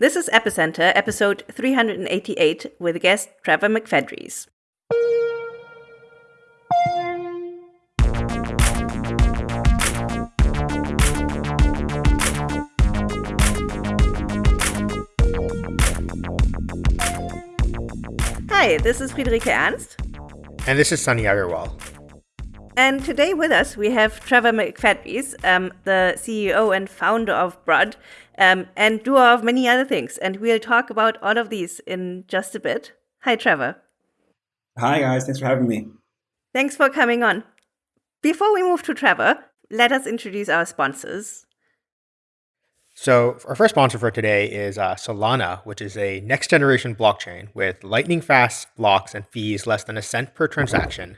This is Epicenter, episode 388, with guest Trevor McFedries. Hi, this is Friederike Ernst. And this is Sunny Agarwal. And today with us we have Trevor McFedries, um, the CEO and founder of Brud, um, and doer of many other things. And we'll talk about all of these in just a bit. Hi, Trevor. Hi, guys. Thanks for having me. Thanks for coming on. Before we move to Trevor, let us introduce our sponsors. So our first sponsor for today is uh, Solana, which is a next generation blockchain with lightning fast blocks and fees less than a cent per transaction.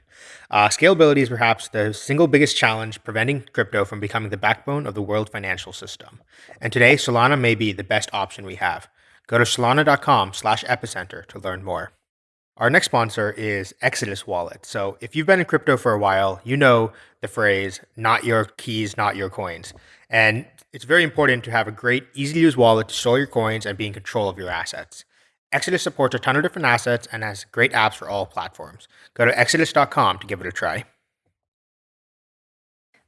Uh, scalability is perhaps the single biggest challenge preventing crypto from becoming the backbone of the world financial system. And today, Solana may be the best option we have. Go to solana.com slash epicenter to learn more. Our next sponsor is Exodus Wallet. So if you've been in crypto for a while, you know the phrase, not your keys, not your coins. And it's very important to have a great, easy to use wallet to store your coins and be in control of your assets. Exodus supports a ton of different assets and has great apps for all platforms. Go to exodus.com to give it a try.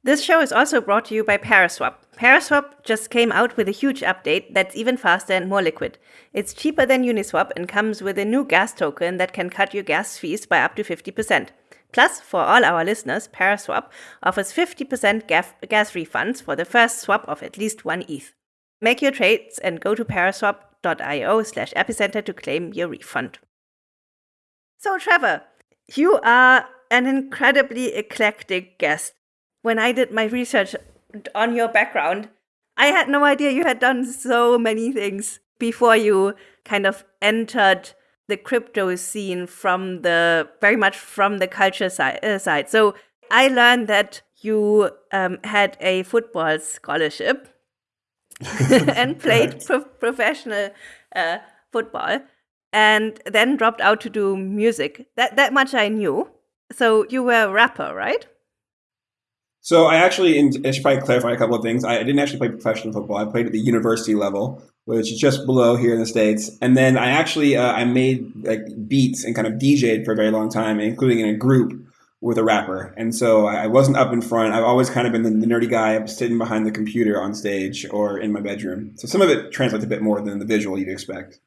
This show is also brought to you by Paraswap. Paraswap just came out with a huge update that's even faster and more liquid. It's cheaper than Uniswap and comes with a new gas token that can cut your gas fees by up to 50%. Plus, for all our listeners, Paraswap offers 50% gas, refunds for the first swap of at least one ETH. Make your trades and go to paraswap.io slash epicenter to claim your refund. So, Trevor, you are an incredibly eclectic guest. When I did my research on your background, I had no idea you had done so many things before you kind of entered the crypto scene from the very much from the culture side. Uh, side. So I learned that you um, had a football scholarship and played pro- professional uh, football, and then dropped out to do music. That that much I knew. So you were a rapper, right? So I actually, I should probably clarify a couple of things. I didn't actually play professional football. I played at the university level, which is just below here in the states. And then I actually uh, I made like beats and kind of DJed for a very long time, including in a group with a rapper. And so I wasn't up in front. I've always kind of been the, the nerdy guy sitting behind the computer on stage or in my bedroom. So some of it translates a bit more than the visual you'd expect.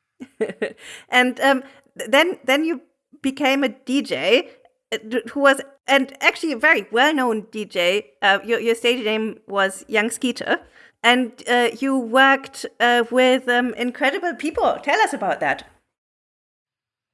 and um, then then you became a DJ uh, who was and actually a very well-known DJ. Uh, your your stage name was Young Skeeter, and uh, you worked uh, with um, incredible people. Tell us about that.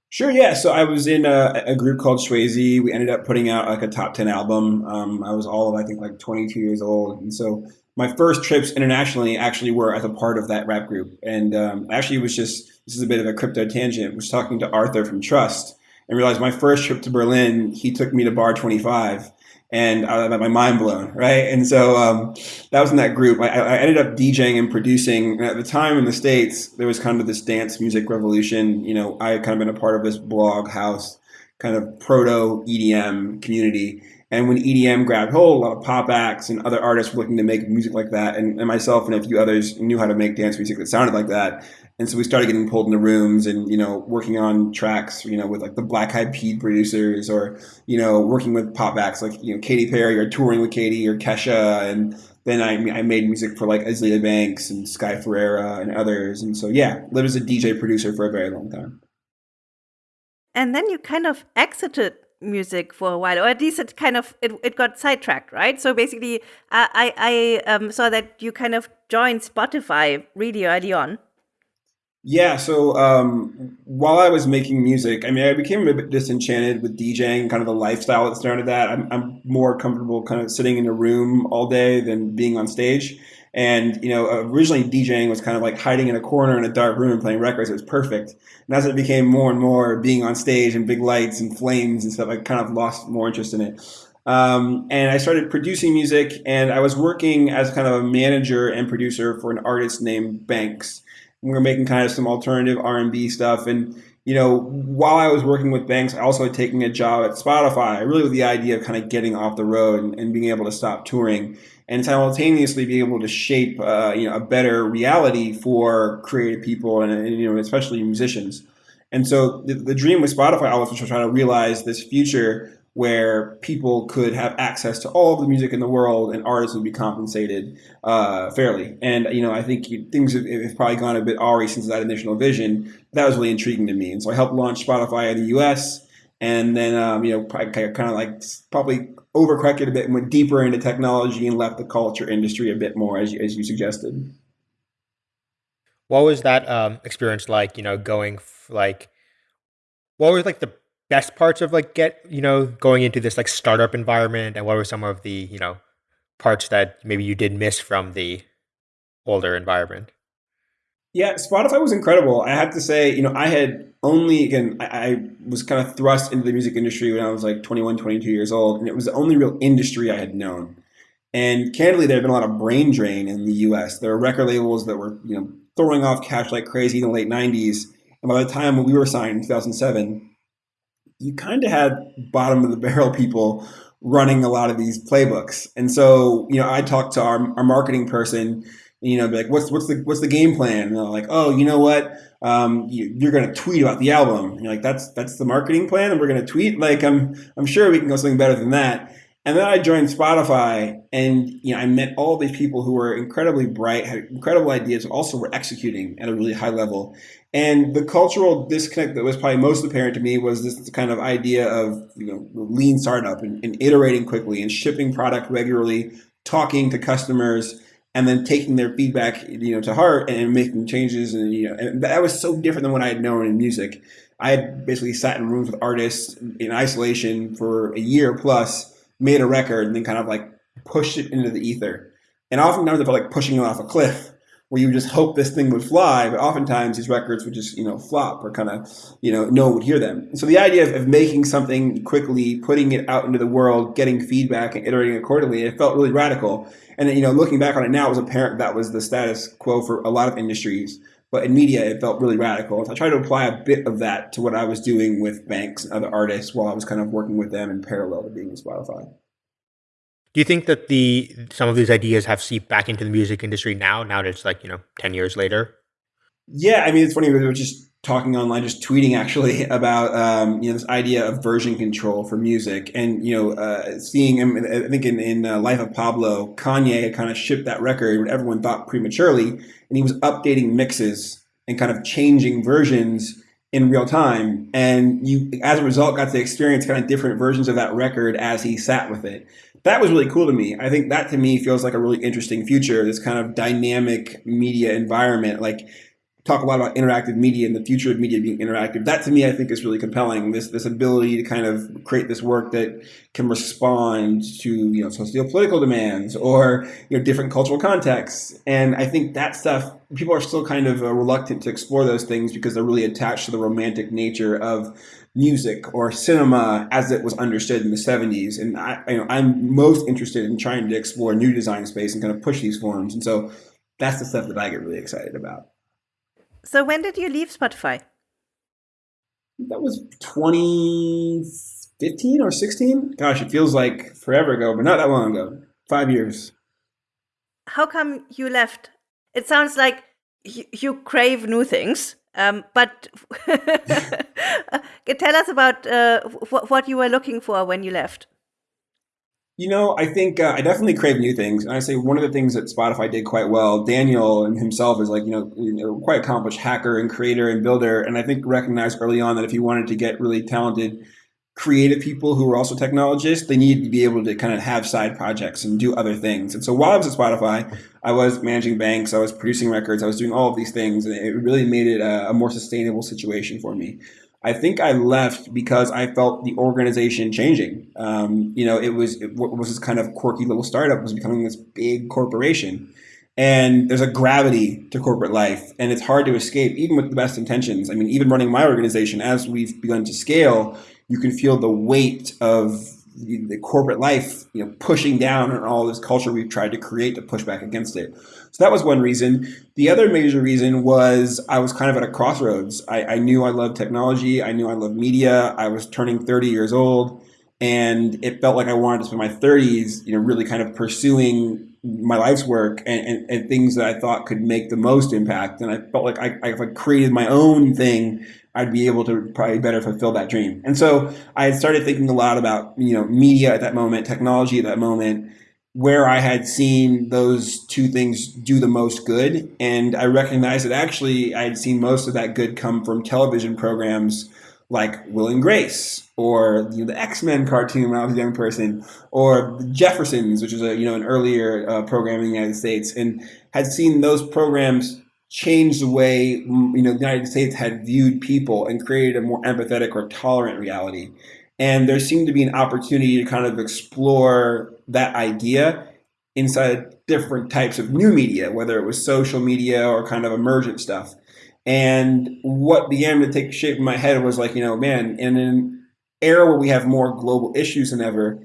Sure, yeah. So I was in a, a, group called Swayze. We ended up putting out like a top 10 album. Um, I was all of, I think, like 22 years old. And so my first trips internationally actually were as a part of that rap group. And um, actually, it was just, this is a bit of a crypto tangent, was talking to Arthur from Trust and realized my first trip to Berlin, he took me to Bar 25 and I had my mind blown, right? And so um, that was in that group. I, I, ended up DJing and producing. And at the time in the States, there was kind of this dance music revolution. You know, I had kind of been a part of this blog house kind of proto EDM community. And when EDM grabbed hold, a lot of pop acts and other artists were looking to make music like that. And, and myself and a few others knew how to make dance music that sounded like that. And so we started getting pulled into rooms and, you know, working on tracks, you know, with like the Black Eyed Peas producers or, you know, working with pop acts like, you know, Katy Perry or touring with Katy or Kesha. And then I, I made music for like Azealia Banks and Sky Ferreira and others. And so, yeah, lived as a DJ producer for a very long time. And then you kind of exited music for a while, or at least it kind of it, it got sidetracked, right? So basically, I I, um, saw that you kind of joined Spotify really early on. Yeah, so um, while I was making music, I mean, I became a bit disenchanted with DJing, kind of the lifestyle that surrounded that. I'm, I'm more comfortable kind of sitting in a room all day than being on stage. And, you know, originally DJing was kind of like hiding in a corner in a dark room and playing records. It was perfect. And as it became more and more being on stage and big lights and flames and stuff, I kind of lost more interest in it. Um, and I started producing music and I was working as kind of a manager and producer for an artist named Banks we were making kind of some alternative R&B stuff. And, you know, while I was working with Banks, I also had taken a job at Spotify, really with the idea of kind of getting off the road and, and being able to stop touring. And simultaneously be able to shape uh, you know a better reality for creative people and, and you know especially musicians. And so the, the dream with Spotify always was to try to realize this future where people could have access to all of the music in the world and artists would be compensated uh, fairly. And, you know, I think things have, have, probably gone a bit awry since that initial vision. That was really intriguing to me. And so I helped launch Spotify in the US and then, um, you know, kind of like probably overcorrected a bit and went deeper into technology and left the culture industry a bit more, as you, as you suggested. What was that um, experience like, you know, going like, what was like the best parts of like get you know going into this like startup environment and what were some of the you know parts that maybe you did miss from the older environment yeah spotify was incredible. I have to say you know i had only again I, I, was kind of thrust into the music industry when i was like 21 22 years old and it was the only real industry i had known. And candidly there had been a lot of brain drain in the us there were record labels that were you know throwing off cash like crazy in the late 90s and by the time we were signed in 2007 you kind of had bottom of the barrel people running a lot of these playbooks. And so, you know, I talked to our, our marketing person, you know, be like, what's what's the what's the game plan? And they're like, oh, you know what? Um, you, are going to tweet about the album. And you're like, that's that's the marketing plan, and we're going to tweet. Like, I'm I'm sure we can go something better than that. And then I joined Spotify, and you know, I met all these people who were incredibly bright, had incredible ideas, also were executing at a really high level. And the cultural disconnect that was probably most apparent to me was this kind of idea of you know lean startup and, and iterating quickly and shipping product regularly, talking to customers, and then taking their feedback you know to heart and making changes. And you know, and that was so different than what I had known in music. I had basically sat in rooms with artists in isolation for a year plus made a record and then kind of like pushed it into the ether. And oftentimes I felt like pushing it off a cliff where you just hope this thing would fly, but oftentimes these records would just, you know, flop or kind of, you know, no one would hear them. So the idea of, of, making something quickly, putting it out into the world, getting feedback and iterating accordingly, it felt really radical. And you know, looking back on it now, it was apparent that was the status quo for a lot of industries. But in media, it felt really radical. So I tried to apply a bit of that to what I was doing with banks and other artists while I was kind of working with them in parallel to being with Spotify. Do you think that the some of these ideas have seeped back into the music industry now? Now that it's like you know ten years later. Yeah, I mean it's funny. We were just talking online, just tweeting actually about um, you know this idea of version control for music, and you know uh, seeing I think in, in uh, Life of Pablo, Kanye had kind of shipped that record when everyone thought prematurely, and he was updating mixes and kind of changing versions in real time, and you as a result got to experience kind of different versions of that record as he sat with it that was really cool to me. I think that to me feels like a really interesting future. This kind of dynamic media environment, like talk a lot about interactive media and the future of media being interactive. That to me, I think is really compelling. This this ability to kind of create this work that can respond to you know socio-political demands or you know different cultural contexts. And I think that stuff people are still kind of reluctant to explore those things because they're really attached to the romantic nature of music or cinema as it was understood in the 70s. And I, you know, I'm most interested in trying to explore new design space and kind of push these forms. And so that's the stuff that I get really excited about. So when did you leave Spotify? That was 2015 or 16. Gosh, it feels like forever ago, but not that long ago. Five years. How come you left? It sounds like you crave new things. Um, but tell us about uh, what you were looking for when you left. You know, I think uh, I definitely crave new things. And I say one of the things that Spotify did quite well, Daniel himself is like, you know, you know, quite accomplished hacker and creator and builder. And I think recognized early on that if you wanted to get really talented creative people who were also technologists, they needed to be able to kind of have side projects and do other things. And so while I was at Spotify, I was managing banks, I was producing records, I was doing all of these things, and it really made it a, a more sustainable situation for me. I think I left because I felt the organization changing. Um, you know, it was it, was this kind of quirky little startup was becoming this big corporation. And there's a gravity to corporate life, and it's hard to escape, even with the best intentions. I mean, even running my organization, as we've begun to scale, you can feel the weight of the corporate life, you know, pushing down on all this culture we've tried to create to push back against it. So that was one reason. The other major reason was I was kind of at a crossroads. I, I knew I loved technology. I knew I loved media. I was turning 30 years old, and it felt like I wanted to spend my 30s, you know, really kind of pursuing my life's work and, and, and, things that I thought could make the most impact. And I felt like I, I, I created my own thing, I'd be able to probably better fulfill that dream. And so I had started thinking a lot about, you know, media at that moment, technology at that moment, where I had seen those two things do the most good. And I recognized that actually I had seen most of that good come from television programs like Will and Grace, or you know, the X Men cartoon when I was a young person, or Jeffersons, which was a you know an earlier uh, program in the United States, and had seen those programs change the way mm, you know the United States had viewed people and created a more empathetic or tolerant reality. And there seemed to be an opportunity to kind of explore that idea inside different types of new media, whether it was social media or kind of emergent stuff. And what began to take shape in my head was like, you know, man, in an era where we have more global issues than ever,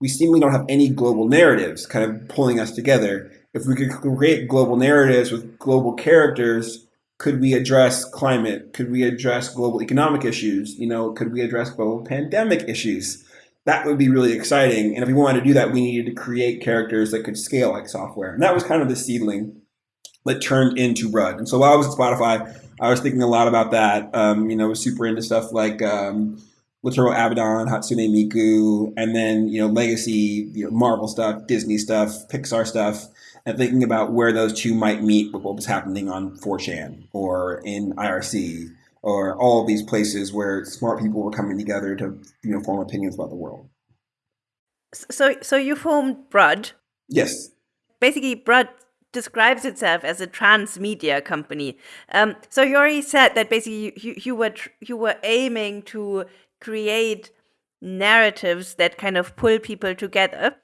we seemingly don't have any global narratives kind of pulling us together. If we could create global narratives with global characters, could we address climate? Could we address global economic issues? You know, could we address global pandemic issues? That would be really exciting. And if we wanted to do that, we needed to create characters that could scale like software. And that was kind of the seedling that turned into Brud. And so while I was at Spotify, I was thinking a lot about that. Um, you know, was super into stuff like um, Wataru Abaddon, Hatsune Miku, and then you know legacy, you know, Marvel stuff, Disney stuff, Pixar stuff, and thinking about where those two might meet with what was happening on 4chan or in IRC or all these places where smart people were coming together to you know form opinions about the world. So, so you formed Brud. Yes. Basically, Brud describes itself as a transmedia company. Um, so you already said that basically you, you were you were aiming to create narratives that kind of pull people together.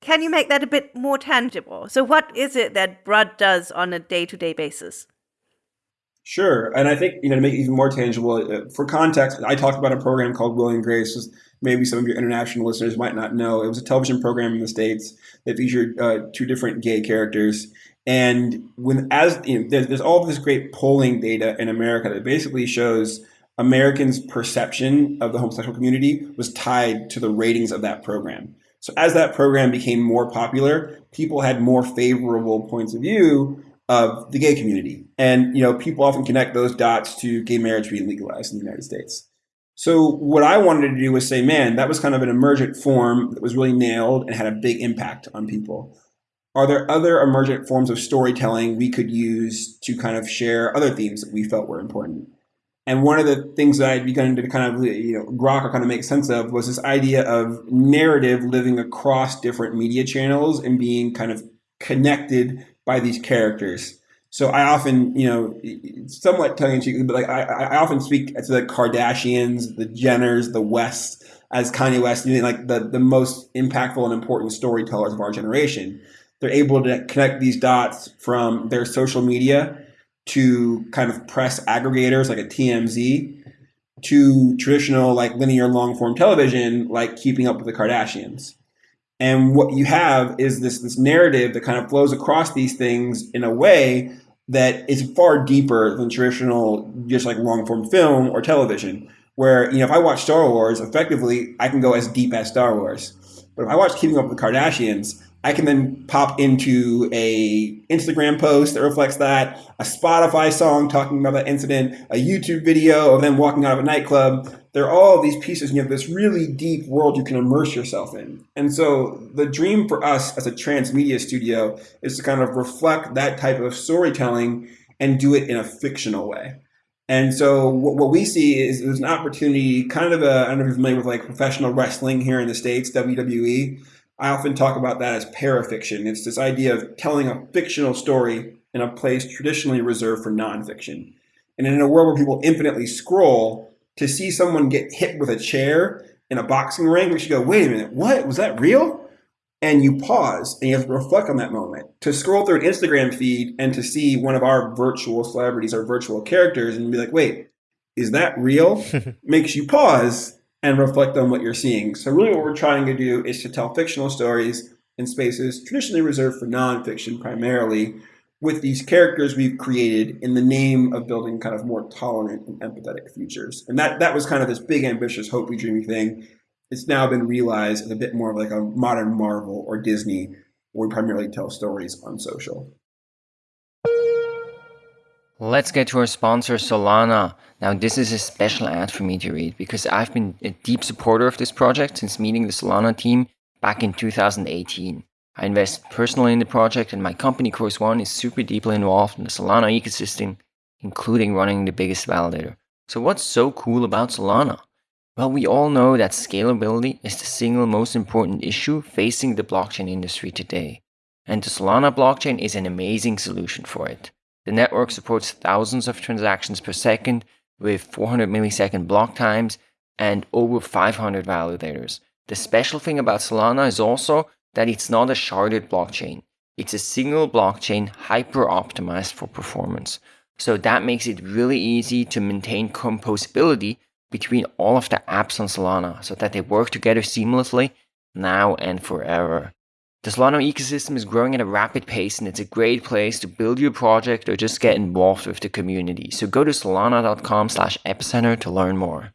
Can you make that a bit more tangible? So what is it that Brud does on a day-to-day basis? Sure, and I think you know to make it even more tangible, uh, for context, I talked about a program called Will and Grace. Maybe some of your international listeners might not know. It was a television program in the states that featured uh, two different gay characters, and when as you know, there's, there's all this great polling data in America that basically shows Americans' perception of the homosexual community was tied to the ratings of that program. So as that program became more popular, people had more favorable points of view of the gay community. And you know, people often connect those dots to gay marriage being legalized in the United States. So what I wanted to do was say, man, that was kind of an emergent form that was really nailed and had a big impact on people. Are there other emergent forms of storytelling we could use to kind of share other themes that we felt were important? And one of the things that I'd begun to kind of you know grok or kind of make sense of was this idea of narrative living across different media channels and being kind of connected by these characters. So I often, you know, somewhat tongue in cheek, but like I, I often speak to the Kardashians, the Jenners, the West as Kanye West, you know, like the, the most impactful and important storytellers of our generation. They're able to connect these dots from their social media to kind of press aggregators like a TMZ to traditional like linear long form television like keeping up with the Kardashians. And what you have is this this narrative that kind of flows across these things in a way that is far deeper than traditional just like long form film or television. Where you know if I watch Star Wars, effectively I can go as deep as Star Wars. But if I watch Keeping Up with the Kardashians, I can then pop into a Instagram post that reflects that, a Spotify song talking about that incident, a YouTube video of them walking out of a nightclub. There are all these pieces, and you have this really deep world you can immerse yourself in. And so the dream for us as a transmedia studio is to kind of reflect that type of storytelling and do it in a fictional way. And so what, we see is there's an opportunity, kind of a, I don't know if you're familiar with like professional wrestling here in the States, WWE I often talk about that as parafiction. It's this idea of telling a fictional story in a place traditionally reserved for nonfiction. And in a world where people infinitely scroll, to see someone get hit with a chair in a boxing ring, makes you go, wait a minute, what? Was that real? And you pause and you have to reflect on that moment. To scroll through an Instagram feed and to see one of our virtual celebrities or virtual characters and be like, wait, is that real? makes you pause and reflect on what you're seeing. So really what we're trying to do is to tell fictional stories in spaces traditionally reserved for nonfiction primarily with these characters we've created in the name of building kind of more tolerant and empathetic futures. And that, that was kind of this big, ambitious, hopey, dreamy thing. It's now been realized as a bit more of like a modern Marvel or Disney where we primarily tell stories on social. Let's get to our sponsor, Solana. Now, this is a special ad for me to read because I've been a deep supporter of this project since meeting the Solana team back in 2018. I invest personally in the project, and my company, Chorus One, is super deeply involved in the Solana ecosystem, including running the biggest validator. So, what's so cool about Solana? Well, we all know that scalability is the single most important issue facing the blockchain industry today. And the Solana blockchain is an amazing solution for it. The network supports thousands of transactions per second with 400 millisecond block times and over 500 validators. The special thing about Solana is also that it's not a sharded blockchain. It's a single blockchain hyper optimized for performance. So that makes it really easy to maintain composability between all of the apps on Solana so that they work together seamlessly now and forever. The Solana ecosystem is growing at a rapid pace and it's a great place to build your project or just get involved with the community. So go to solana.com slash epicenter to learn more.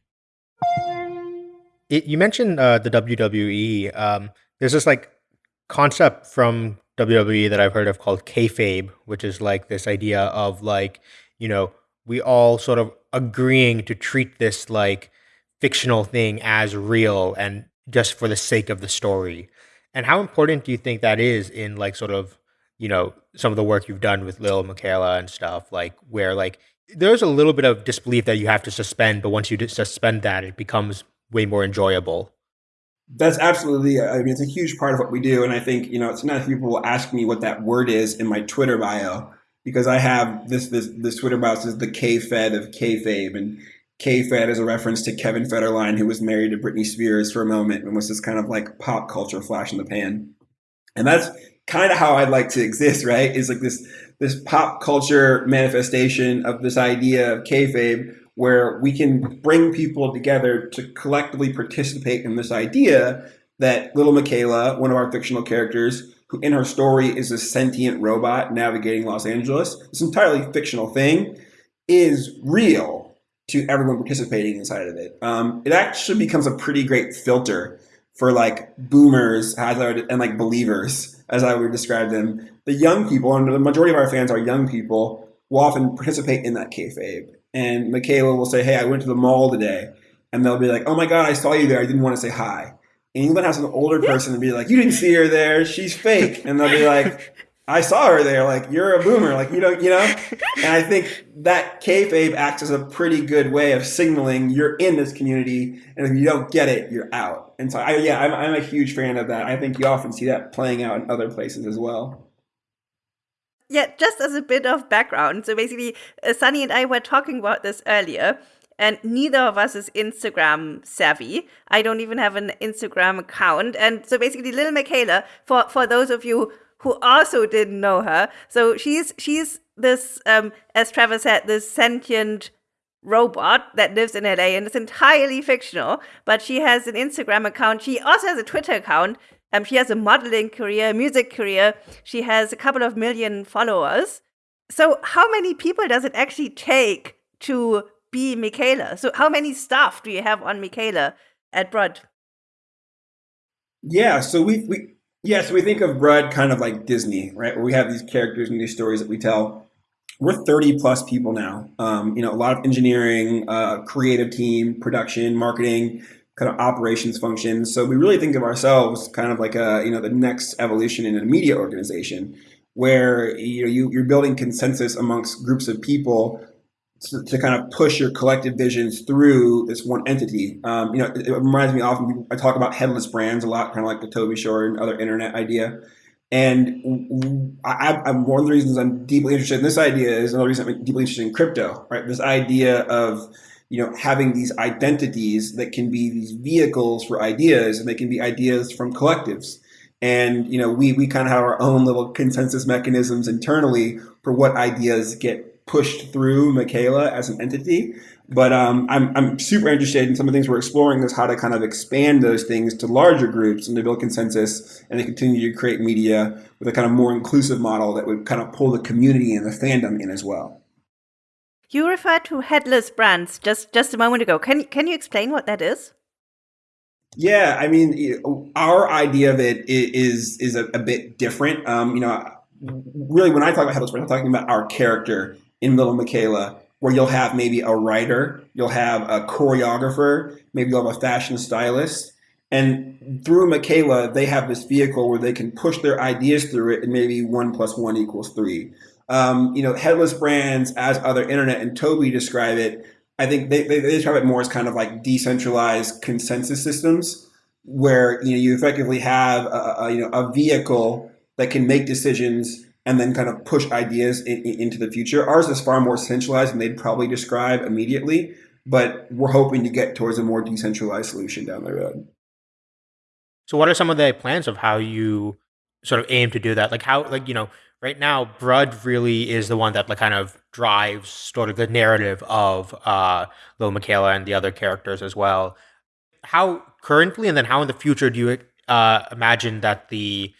It, you mentioned uh, the WWE. Um, there's this like concept from WWE that I've heard of called kayfabe, which is like this idea of like, you know, we all sort of agreeing to treat this like fictional thing as real and just for the sake of the story. And how important do you think that is in like sort of, you know, some of the work you've done with Lil Miquela and stuff, like where like there's a little bit of disbelief that you have to suspend, but once you suspend that, it becomes way more enjoyable. That's absolutely. I mean, it's a huge part of what we do, and I think you know, it's sometimes people will ask me what that word is in my Twitter bio because I have this this this Twitter bio says the K Fed of kayfabe, and K-Fed is a reference to Kevin Federline, who was married to Britney Spears for a moment and was this kind of like pop culture flash in the pan. And that's kind of how I'd like to exist, right? Is like this this pop culture manifestation of this idea of kayfabe, where we can bring people together to collectively participate in this idea that little Miquela, one of our fictional characters, who in her story is a sentient robot navigating Los Angeles, this entirely fictional thing, is real to everyone participating inside of it. Um, it actually becomes a pretty great filter for like boomers as I would, and like believers, as I would describe them. The young people, and the majority of our fans are young people, will often participate in that kayfabe. And Miquela will say, "Hey, I went to the mall today," and they'll be like, "Oh my god, I saw you there. I didn't want to say hi." And you might have some older person and be like, "You didn't see her there. She's fake," and they'll be like, I saw her there. Like you're a boomer. Like you don't, you know. And I think that kayfabe acts as a pretty good way of signaling you're in this community, and if you don't get it, you're out. And so, I, yeah, I'm, I'm a huge fan of that. I think you often see that playing out in other places as well. Yeah, just as a bit of background. So basically, uh, Sunny and I were talking about this earlier, and neither of us is Instagram savvy. I don't even have an Instagram account. And so basically, Lil Miquela, for, for those of you who also didn't know her. So she's she's this, um, as Trevor said, this sentient robot that lives in LA and it's entirely fictional. But she has an Instagram account. She also has a Twitter account. Um, she has a modeling career, a music career. She has a couple of million followers. So how many people does it actually take to be Miquela? So how many staff do you have on Miquela at Brud? Yeah, so we we yeah, so we think of Brud kind of like Disney, right? Where we have these characters and these stories that we tell. We're 30 plus people now. Um, you know, a lot of engineering, uh, creative team, production, marketing, kind of operations functions. So we really think of ourselves kind of like a, you know, the next evolution in a media organization where you know you, you're building consensus amongst groups of people to, to, kind of push your collective visions through this one entity. Um, you know, it, it, reminds me often, I talk about headless brands a lot, kind of like the Toby Shorin and other internet idea. And I, am one of the reasons I'm deeply interested in this idea is another reason I'm deeply interested in crypto, right? This idea of, you know, having these identities that can be these vehicles for ideas and they can be ideas from collectives. And, you know, we, we kind of have our own little consensus mechanisms internally for what ideas get pushed through Miquela as an entity. But um, I'm, I'm super interested in some of the things we're exploring is how to kind of expand those things to larger groups and to build consensus and to continue to create media with a kind of more inclusive model that would kind of pull the community and the fandom in as well. You referred to headless brands just, just a moment ago. Can, can you explain what that is? Yeah, I mean, our idea of it is is a, a bit different. Um, you know, really, when I talk about headless brands, I'm talking about our character in Little Miquela, where you'll have maybe a writer, you'll have a choreographer, maybe you'll have a fashion stylist, and through Miquela, they have this vehicle where they can push their ideas through it, and maybe one plus one equals three. Um, you know, headless brands, as other internet and Toby describe it, I think they, they, they describe it more as kind of like decentralized consensus systems, where you know you effectively have a, a you know a vehicle that can make decisions and then kind of push ideas in, in, into the future. Ours is far more centralized than they'd probably describe immediately, but we're hoping to get towards a more decentralized solution down the road. So, what are some of the plans of how you sort of aim to do that? Like, how, like, you know, right now, Brud really is the one that like kind of drives sort of the narrative of uh, Lil Miquela and the other characters as well. How currently, and then how in the future do you uh, imagine that the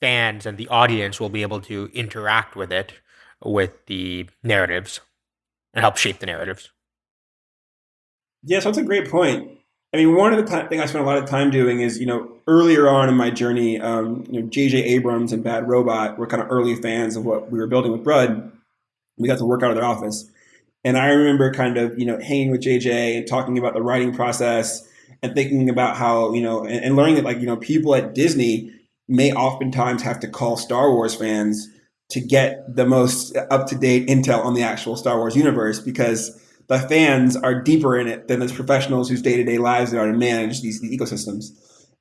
fans and the audience will be able to interact with it, with the narratives, and help shape the narratives? Yeah, so that's a great point. I mean, one of the th- things I spent a lot of time doing is, you know, earlier on in my journey, um, you know, J.J. Abrams and Bad Robot were kind of early fans of what we were building with Brud. We got to work out of their office. And I remember kind of, you know, hanging with JJ and talking about the writing process and thinking about how, you know, and, and learning that, like, you know, people at Disney may oftentimes have to call Star Wars fans to get the most up to date intel on the actual Star Wars universe because the fans are deeper in it than those professionals whose day to day lives are to manage these, these ecosystems.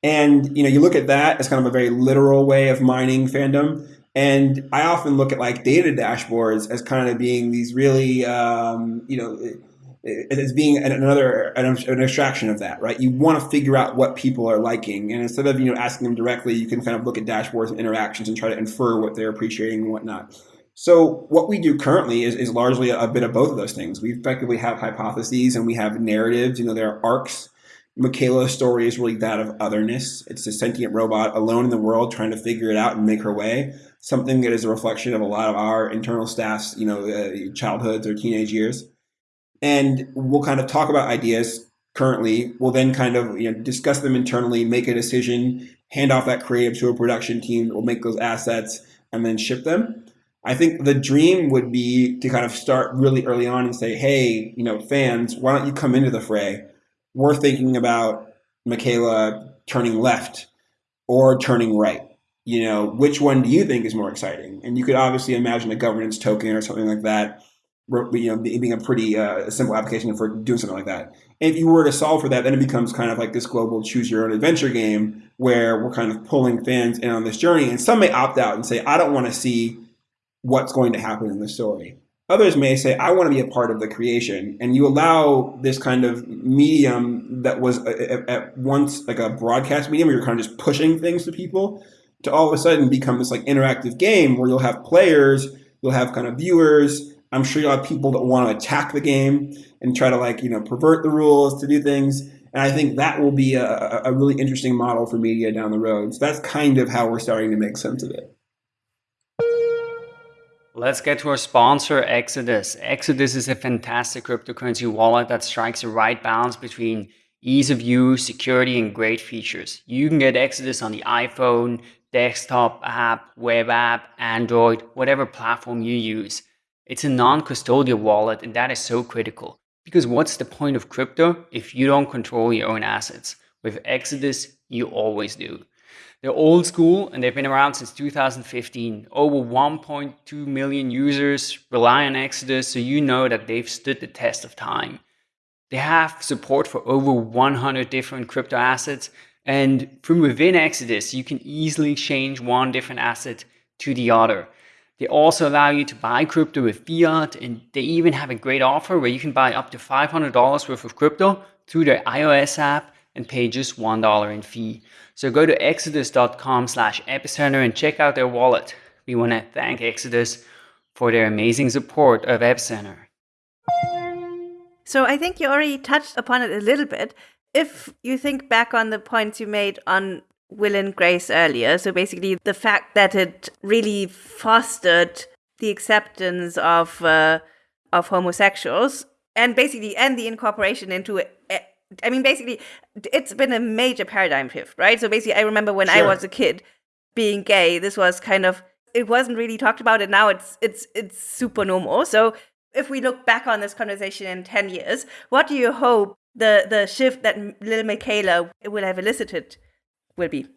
And you know, you look at that as kind of a very literal way of mining fandom. And I often look at like data dashboards as kind of being these really, um, you know, as being another an, abstraction of that, right? You want to figure out what people are liking, and instead of you know asking them directly, you can kind of look at dashboards and interactions and try to infer what they're appreciating and whatnot. So what we do currently is, is largely a, bit of both of those things. We effectively have hypotheses and we have narratives. You know, there are arcs. Miquela's story is really that of otherness. It's a sentient robot alone in the world trying to figure it out and make her way. Something that is a reflection of a lot of our internal staff's, you know, uh, childhoods or teenage years. And we'll kind of talk about ideas currently. We'll then kind of you know discuss them internally, make a decision, hand off that creative to a production team will make those assets, and then ship them. I think the dream would be to kind of start really early on and say, hey, you know, fans, why don't you come into the fray? We're thinking about Miquela turning left or turning right. You know, which one do you think is more exciting? And you could obviously imagine a governance token or something like that, you know, being a pretty uh, simple application for doing something like that. And if you were to solve for that, then it becomes kind of like this global choose your own adventure game where we're kind of pulling fans in on this journey. And some may opt out and say, I don't want to see what's going to happen in the story. Others may say, I want to be a part of the creation. And you allow this kind of medium that was at once like a broadcast medium where you're kind of just pushing things to people to all of a sudden become this like interactive game where you'll have players, you'll have kind of viewers. I'm sure you'll have people that want to attack the game and try to like, you know, pervert the rules to do things. And I think that will be a, a really interesting model for media down the road. So that's kind of how we're starting to make sense of it. Let's get to our sponsor, Exodus. Exodus is a fantastic cryptocurrency wallet that strikes the right balance between ease of use, security, and great features. You can get Exodus on the iPhone, desktop app, web app, Android, whatever platform you use. It's a non custodial wallet, and that is so critical. Because what's the point of crypto if you don't control your own assets? With Exodus, you always do. They're old school and they've been around since 2015. Over 1.2 million users rely on Exodus, so you know that they've stood the test of time. They have support for over 100 different crypto assets, and from within Exodus, you can easily change one different asset to the other. They also allow you to buy crypto with fiat, and they even have a great offer where you can buy up to $500 worth of crypto through their iOS app and pay just $1 in fee. So go to exodus.com slash epicenter and check out their wallet. We want to thank Exodus for their amazing support of Epicenter. So I think you already touched upon it a little bit. If you think back on the points you made on Will and Grace earlier, so basically the fact that it really fostered the acceptance of uh, of homosexuals and basically and the incorporation into I mean, basically, it's been a major paradigm shift, right? So basically, I remember when sure. I was a kid being gay, this was kind of it wasn't really talked about, and now it's it's it's super normal. So if we look back on this conversation in ten years, what do you hope the the shift that little Miquela will have elicited will be?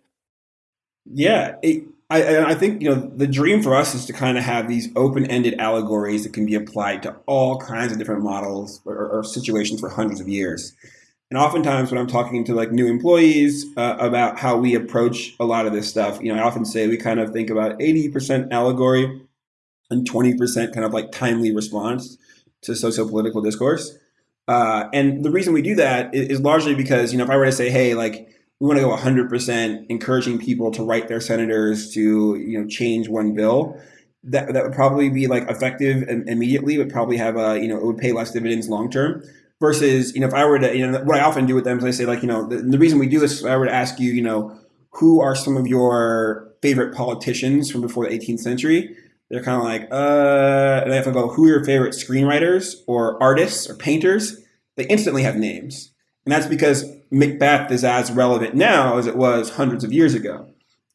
Yeah, it, I, I think you know the dream for us is to kind of have these open-ended allegories that can be applied to all kinds of different models or, or situations for hundreds of years. And oftentimes, when I'm talking to like new employees uh, about how we approach a lot of this stuff, you know, I often say we kind of think about 80% allegory and 20% kind of like timely response to socio-political discourse. Uh, and the reason we do that is largely because, you know, if I were to say, hey, like we want to go 100% encouraging people to write their senators to you know change one bill. That, that would probably be like effective immediately would probably have a you know it would pay less dividends long term. Versus you know if i were to you know what i often do with them is i say like you know the, the reason we do this if i were to ask you you know who are some of your favorite politicians from before the 18th century? They're kind of like uh and have to go who are your favorite screenwriters or artists or painters? They instantly have names. And that's because Macbeth is as relevant now as it was hundreds of years ago.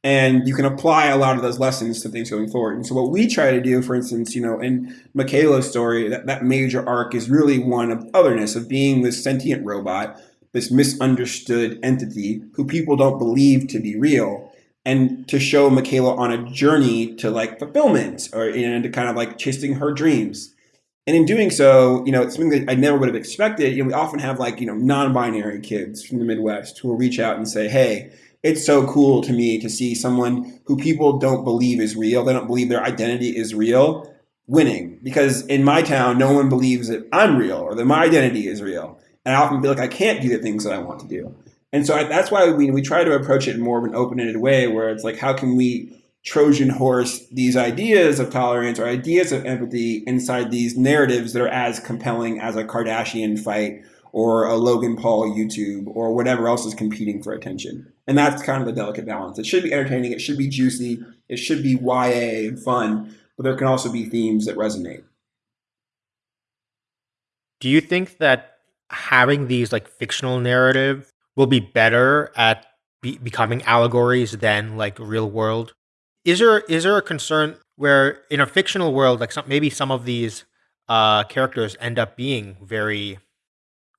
And you can apply a lot of those lessons to things going forward. And so what we try to do, for instance, you know, in Miquela's story, that, that major arc is really one of otherness, of being this sentient robot, this misunderstood entity who people don't believe to be real. And to show Miquela on a journey to like fulfillment or and to kind of like chasing her dreams. And in doing so, you know, it's something that I never would have expected. You know, we often have like, you know, non-binary kids from the Midwest who will reach out and say, hey, it's so cool to me to see someone who people don't believe is real. They don't believe their identity is real winning because in my town, no one believes that I'm real or that my identity is real. And I often feel like I can't do the things that I want to do. And so I, that's why we, we try to approach it in more of an open-ended way where it's like, how can we Trojan horse these ideas of tolerance or ideas of empathy inside these narratives that are as compelling as a Kardashian fight or a Logan Paul YouTube or whatever else is competing for attention. And that's kind of the delicate balance. It should be entertaining, it should be juicy, it should be YA and fun, but there can also be themes that resonate. Do you think that having these like fictional narrative will be better at be becoming allegories than like real world is there is there a concern where in a fictional world, like some, maybe some of these uh, characters end up being very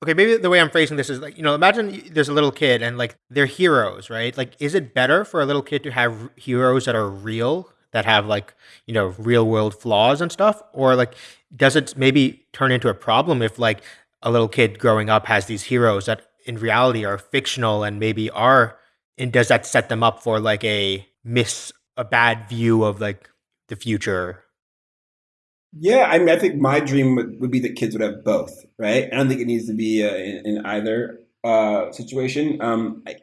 okay maybe the way i'm phrasing this is like you know imagine there's a little kid and like they're heroes right? Like is it better for a little kid to have heroes that are real that have like you know real world flaws and stuff? Or like does it maybe turn into a problem if like a little kid growing up has these heroes that in reality are fictional and maybe are and does that set them up for like a miss a bad view of like the future. Yeah, I mean, I think my dream would, would be that kids would have both, right? I don't think it needs to be uh, in, in, either uh, situation. Um, I,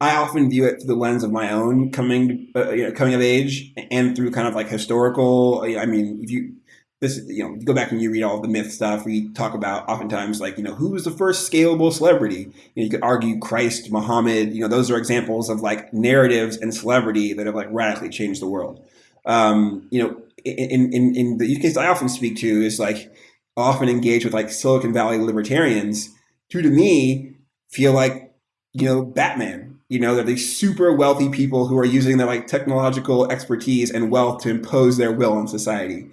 I often view it through the lens of my own coming, uh, you know, coming of age, and through kind of like historical. I mean, if you this, you know, go back and you read all the myth stuff. We talk about oftentimes like, you know, who was the first scalable celebrity? You, know, you could argue Christ, Muhammad. You know, those are examples of like narratives and celebrity that have like radically changed the world. Um, you know, in, in in the use case I often speak to is like often engage with like Silicon Valley libertarians who to me feel like you know Batman. You know, they're these super wealthy people who are using their like technological expertise and wealth to impose their will on society.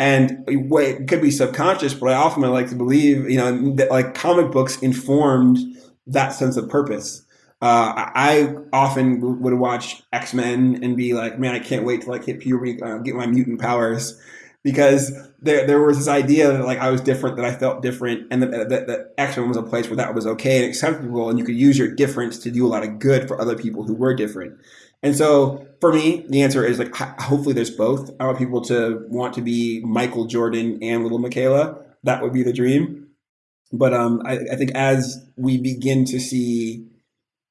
And it could be subconscious, but I often like to believe, you know, that like comic books informed that sense of purpose. Uh, I often would watch X Men and be like, man, I can't wait to like hit puberty, uh, get my mutant powers, because there there was this idea that like I was different, that I felt different, and that, that, that X Men was a place where that was okay and acceptable, and you could use your difference to do a lot of good for other people who were different. And so for me, the answer is like hopefully there's both. I want people to want to be Michael Jordan and little Miquela. That would be the dream. But um, I, I think as we begin to see,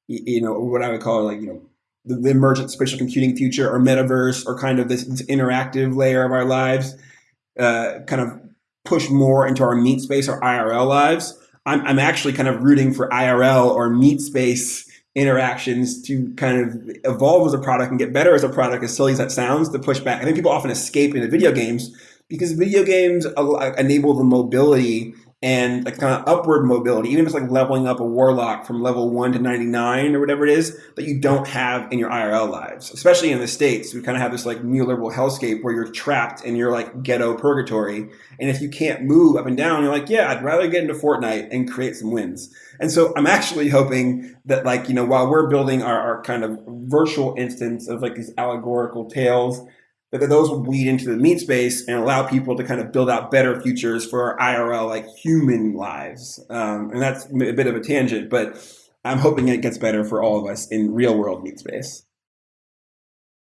you know, what I would call like you know the, the emergent spatial computing future or metaverse or kind of this, this interactive layer of our lives, uh, kind of push more into our meat space or IRL lives. I'm, I'm actually kind of rooting for IRL or meat space interactions to kind of evolve as a product and get better as a product, as silly as that sounds, to push back. I think people often escape into video games because video games enable the mobility and like kind of upward mobility, even just like leveling up a warlock from level one to 99 or whatever it is that you don't have in your IRL lives, especially in the States. We kind of have this like neoliberal hellscape where you're trapped in your like ghetto purgatory. And if you can't move up and down, you're like, yeah, I'd rather get into Fortnite and create some wins. And so I'm actually hoping that like, you know, while we're building our, our kind of virtual instance of like these allegorical tales, that those will bleed into the meat space and allow people to kind of build out better futures for our IRL, like human lives. Um, and that's a bit of a tangent, but I'm hoping it gets better for all of us in real world meat space.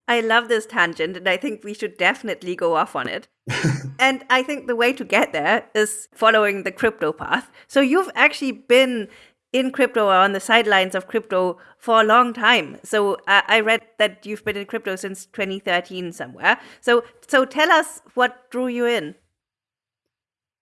I love this tangent, and I think we should definitely go off on it. and I think the way to get there is following the crypto path. So you've actually been in crypto or on the sidelines of crypto for a long time. So uh, I read that you've been in crypto since 2013 somewhere. So so tell us what drew you in.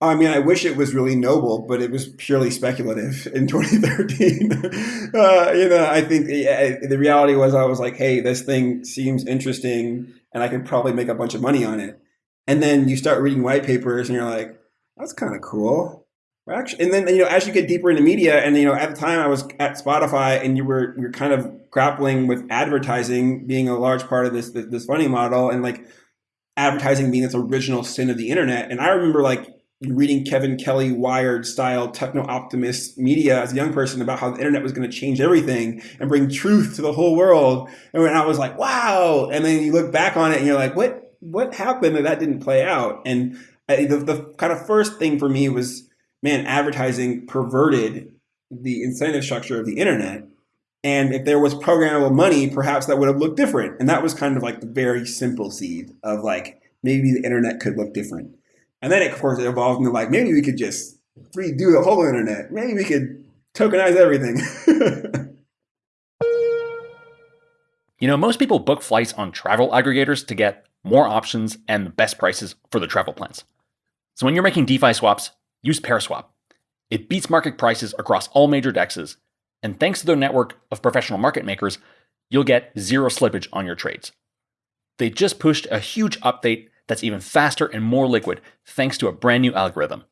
I mean, I wish it was really noble, but it was purely speculative in 2013. uh, you know, I think yeah, the reality was I was like, hey, this thing seems interesting and I can probably make a bunch of money on it. And then you start reading white papers and you're like, that's kind of cool Actually, and then you know, as you get deeper into media, and you know, at the time I was at Spotify, and you were you're kind of grappling with advertising being a large part of this this funding model, and like advertising being this original sin of the internet. And I remember like reading Kevin Kelly Wired style techno optimist media as a young person about how the internet was going to change everything and bring truth to the whole world. And when I was like, wow, and then you look back on it and you're like, what what happened that that didn't play out? And uh, the, the kind of first thing for me was man, advertising perverted the incentive structure of the internet. And if there was programmable money, perhaps that would have looked different. And that was kind of like the very simple seed of like, maybe the internet could look different. And then, of course, it evolved into like, maybe we could just redo the whole internet. Maybe we could tokenize everything. you know, most people book flights on travel aggregators to get more options and the best prices for the travel plans. So when you're making DeFi swaps, use Paraswap. It beats market prices across all major dexes, and thanks to their network of professional market makers, you'll get zero slippage on your trades. They just pushed a huge update that's even faster and more liquid thanks to a brand new algorithm.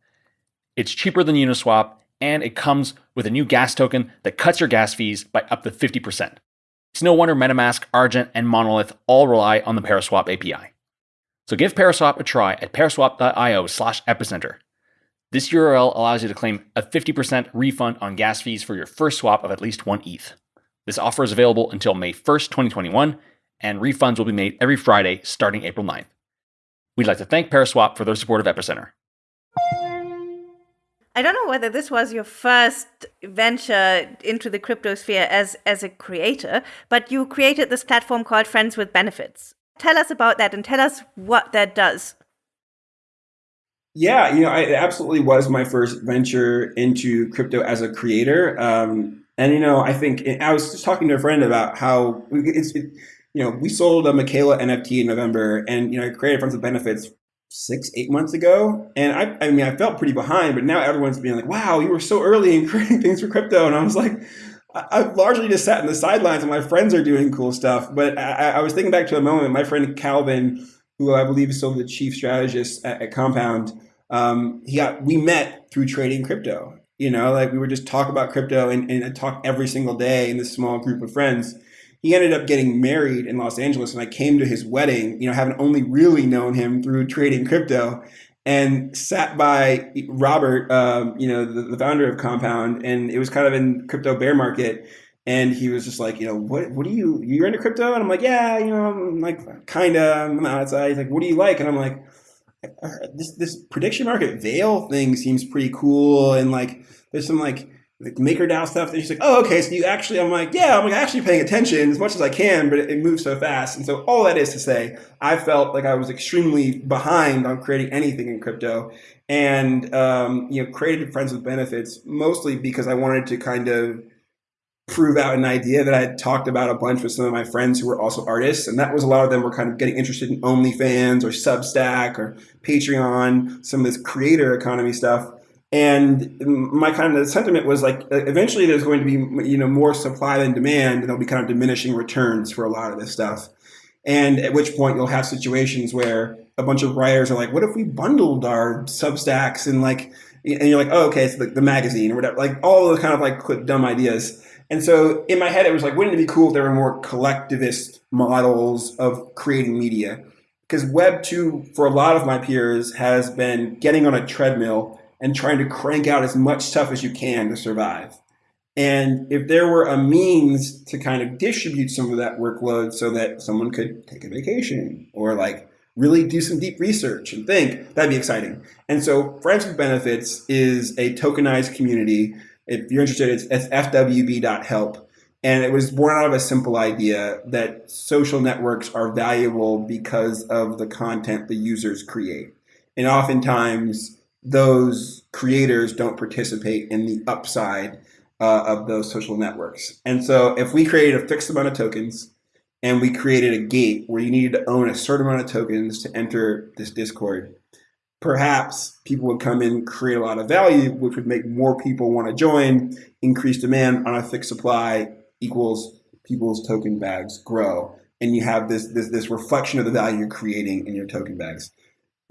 It's cheaper than Uniswap, and it comes with a new gas token that cuts your gas fees by up to 50%. It's no wonder MetaMask, Argent, and Monolith all rely on the Paraswap API. So give Paraswap a try at paraswap.io slash epicenter. This URL allows you to claim a 50% refund on gas fees for your first swap of at least one ETH. This offer is available until May 1st, 2021, and refunds will be made every Friday starting April 9th. We'd like to thank Paraswap for their support of Epicenter. I don't know whether this was your first venture into the crypto sphere as, as a creator, but you created this platform called Friends with Benefits. Tell us about that and tell us what that does. Yeah, you know, I, it absolutely was my first venture into crypto as a creator. Um, and you know, I think I was just talking to a friend about how it's, it, you know, we sold a Miquela NFT in November, and you know, I created Friends with Benefits six, eight months ago, and I, I mean, I felt pretty behind, but now everyone's being like, "Wow, you were so early in creating things for crypto," and I was like. I, have largely just sat in the sidelines, and my friends are doing cool stuff. But I, I was thinking back to a moment. My friend Calvin, who I believe is still the chief strategist at, at Compound, um, he got we met through trading crypto. You know, like we would just talk about crypto and, and talk every single day in this small group of friends. He ended up getting married in Los Angeles, and I came to his wedding. You know, having only really known him through trading crypto, and sat by Robert, um, you know, the, the, founder of Compound, and it was kind of in crypto bear market. And he was just like, you know, what what do you you're into crypto? And I'm like, yeah, you know, I'm like kinda I'm outside. He's like, what do you like? And I'm like, this this prediction market veil thing seems pretty cool and like there's some like like MakerDAO stuff. And she's like, oh, okay. So you actually, I'm like, yeah, I'm like actually paying attention as much as I can, but it, it, moves so fast. And so all that is to say, I felt like I was extremely behind on creating anything in crypto, and um, you know, created Friends with Benefits mostly because I wanted to kind of prove out an idea that I had talked about a bunch with some of my friends who were also artists. And that was a lot of them were kind of getting interested in OnlyFans or Substack or Patreon, some of this creator economy stuff. And my kind of sentiment was like, eventually there's going to be, you know, more supply than demand and there'll be kind of diminishing returns for a lot of this stuff. And at which point you'll have situations where a bunch of writers are like, what if we bundled our Substacks and like, and you're like, oh, okay, it's the, the magazine or whatever, like all those kind of like dumb ideas. And so in my head, it was like, wouldn't it be cool if there were more collectivist models of creating media? Because Web 2, for a lot of my peers, has been getting on a treadmill and trying to crank out as much stuff as you can to survive. And if there were a means to kind of distribute some of that workload so that someone could take a vacation or like really do some deep research and think, that'd be exciting. And so Friends with Benefits is a tokenized community. If you're interested, it's, it's fwb.help. And it was born out of a simple idea that social networks are valuable because of the content the users create. And oftentimes, those creators don't participate in the upside uh, of those social networks. And so, if we created a fixed amount of tokens and we created a gate where you needed to own a certain amount of tokens to enter this Discord, perhaps people would come in, create a lot of value, which would make more people want to join, increase demand on a fixed supply equals people's token bags grow. And you have this, this, this reflection of the value you're creating in your token bags.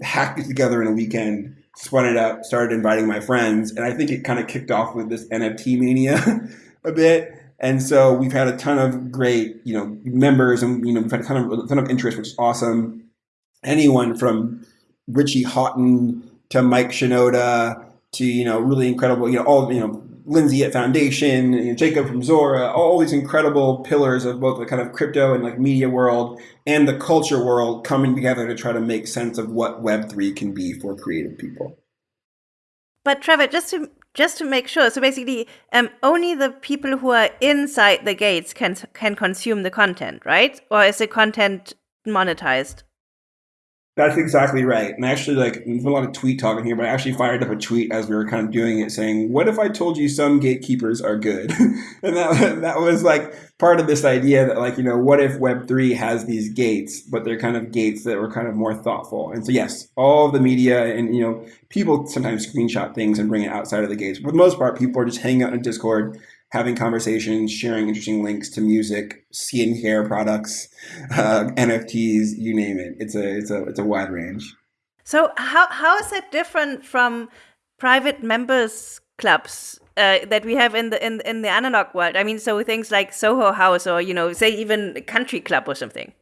Hacked it together in a weekend, spun it up, started inviting my friends, and I think it kind of kicked off with this NFT mania a bit and so we've had a ton of great, you know, members, and you know, we've had a ton of a ton of interest, which is awesome. Anyone from Richie Hawtin to Mike Shinoda to you know really incredible, you know, all you know, Lindsay at Foundation, you know, Jacob from Zora, all these incredible pillars of both the kind of crypto and like media world and the culture world coming together to try to make sense of what Web three can be for creative people. But Trevor, just to just to make sure. So basically, um, only the people who are inside the gates can can consume the content, right? Or is the content monetized? That's exactly right. And actually, like, there's a lot of tweet talking here, but I actually fired up a tweet as we were kind of doing it saying, What if I told you some gatekeepers are good? and that, that was like part of this idea that, like, you know, what if Web3 has these gates, but they're kind of gates that were kind of more thoughtful? And so, yes, all the media and, you know, people sometimes screenshot things and bring it outside of the gates. But for the most part, people are just hanging out in Discord having conversations, sharing interesting links to music, skincare products, uh, NFTs, you name it. It's a it's a it's a wide range. So how how is that different from private members clubs uh, that we have in the in in the analog world? I mean, so things like Soho House or you know, say even Country Club or something.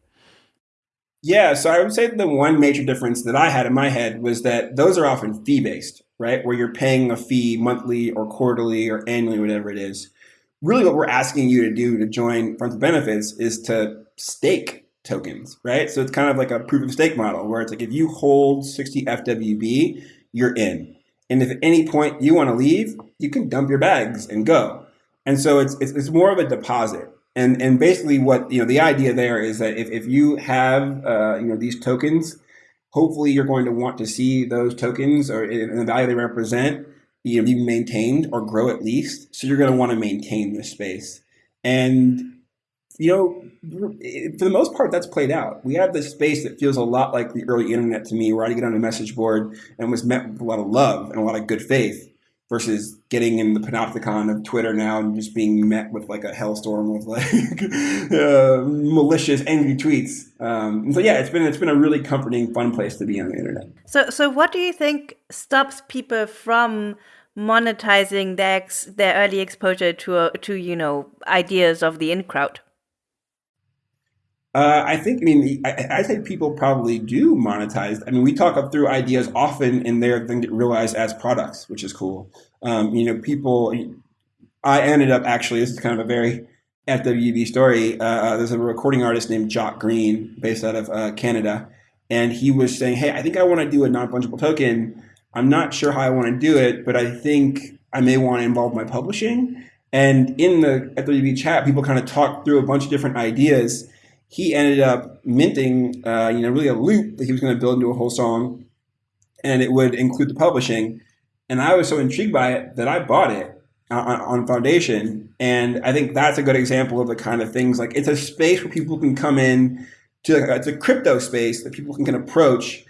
Yeah, so I would say the one major difference that I had in my head was that those are often fee based, right? Where you're paying a fee monthly or quarterly or annually, whatever it is really what we're asking you to do to join Friends with Benefits is to stake tokens, right? So it's kind of like a proof of stake model where it's like if you hold 60 FWB, you're in. And if at any point you want to leave, you can dump your bags and go. And so it's, it's, it's more of a deposit. And, and basically what, you know, the idea there is that if, if you have, uh, you know, these tokens, hopefully you're going to want to see those tokens or in the value they represent you know, be maintained or grow at least. So you're going to want to maintain this space. And, you know, for the most part, that's played out. We have this space that feels a lot like the early internet to me, where I get on a message board and was met with a lot of love and a lot of good faith versus getting in the panopticon of Twitter now and just being met with like a hellstorm of like uh, malicious, angry tweets. Um, so yeah, it's been it's been a really comforting, fun place to be on the internet. So so what do you think stops people from monetizing their their early exposure to uh, to you know ideas of the in crowd? Uh, I think, I mean, I, I, think people probably do monetize. I mean, we talk up through ideas often and they're then get realized as products, which is cool. Um, you know, people, I ended up actually, this is kind of a very FWB story. Uh, uh, there's a recording artist named Jacques Greene based out of uh, Canada. And he was saying, Hey, I think I want to do a non fungible token. I'm not sure how I want to do it, but I think I may want to involve my publishing. And in the FWB chat, people kind of talked through a bunch of different ideas he ended up minting, uh, you know, really a loop that he was going to build into a whole song, and it would include the publishing. And I was so intrigued by it that I bought it on, on Foundation, and I think that's a good example of the kind of things like it's a space where people can come in to it's a crypto space that people can, can approach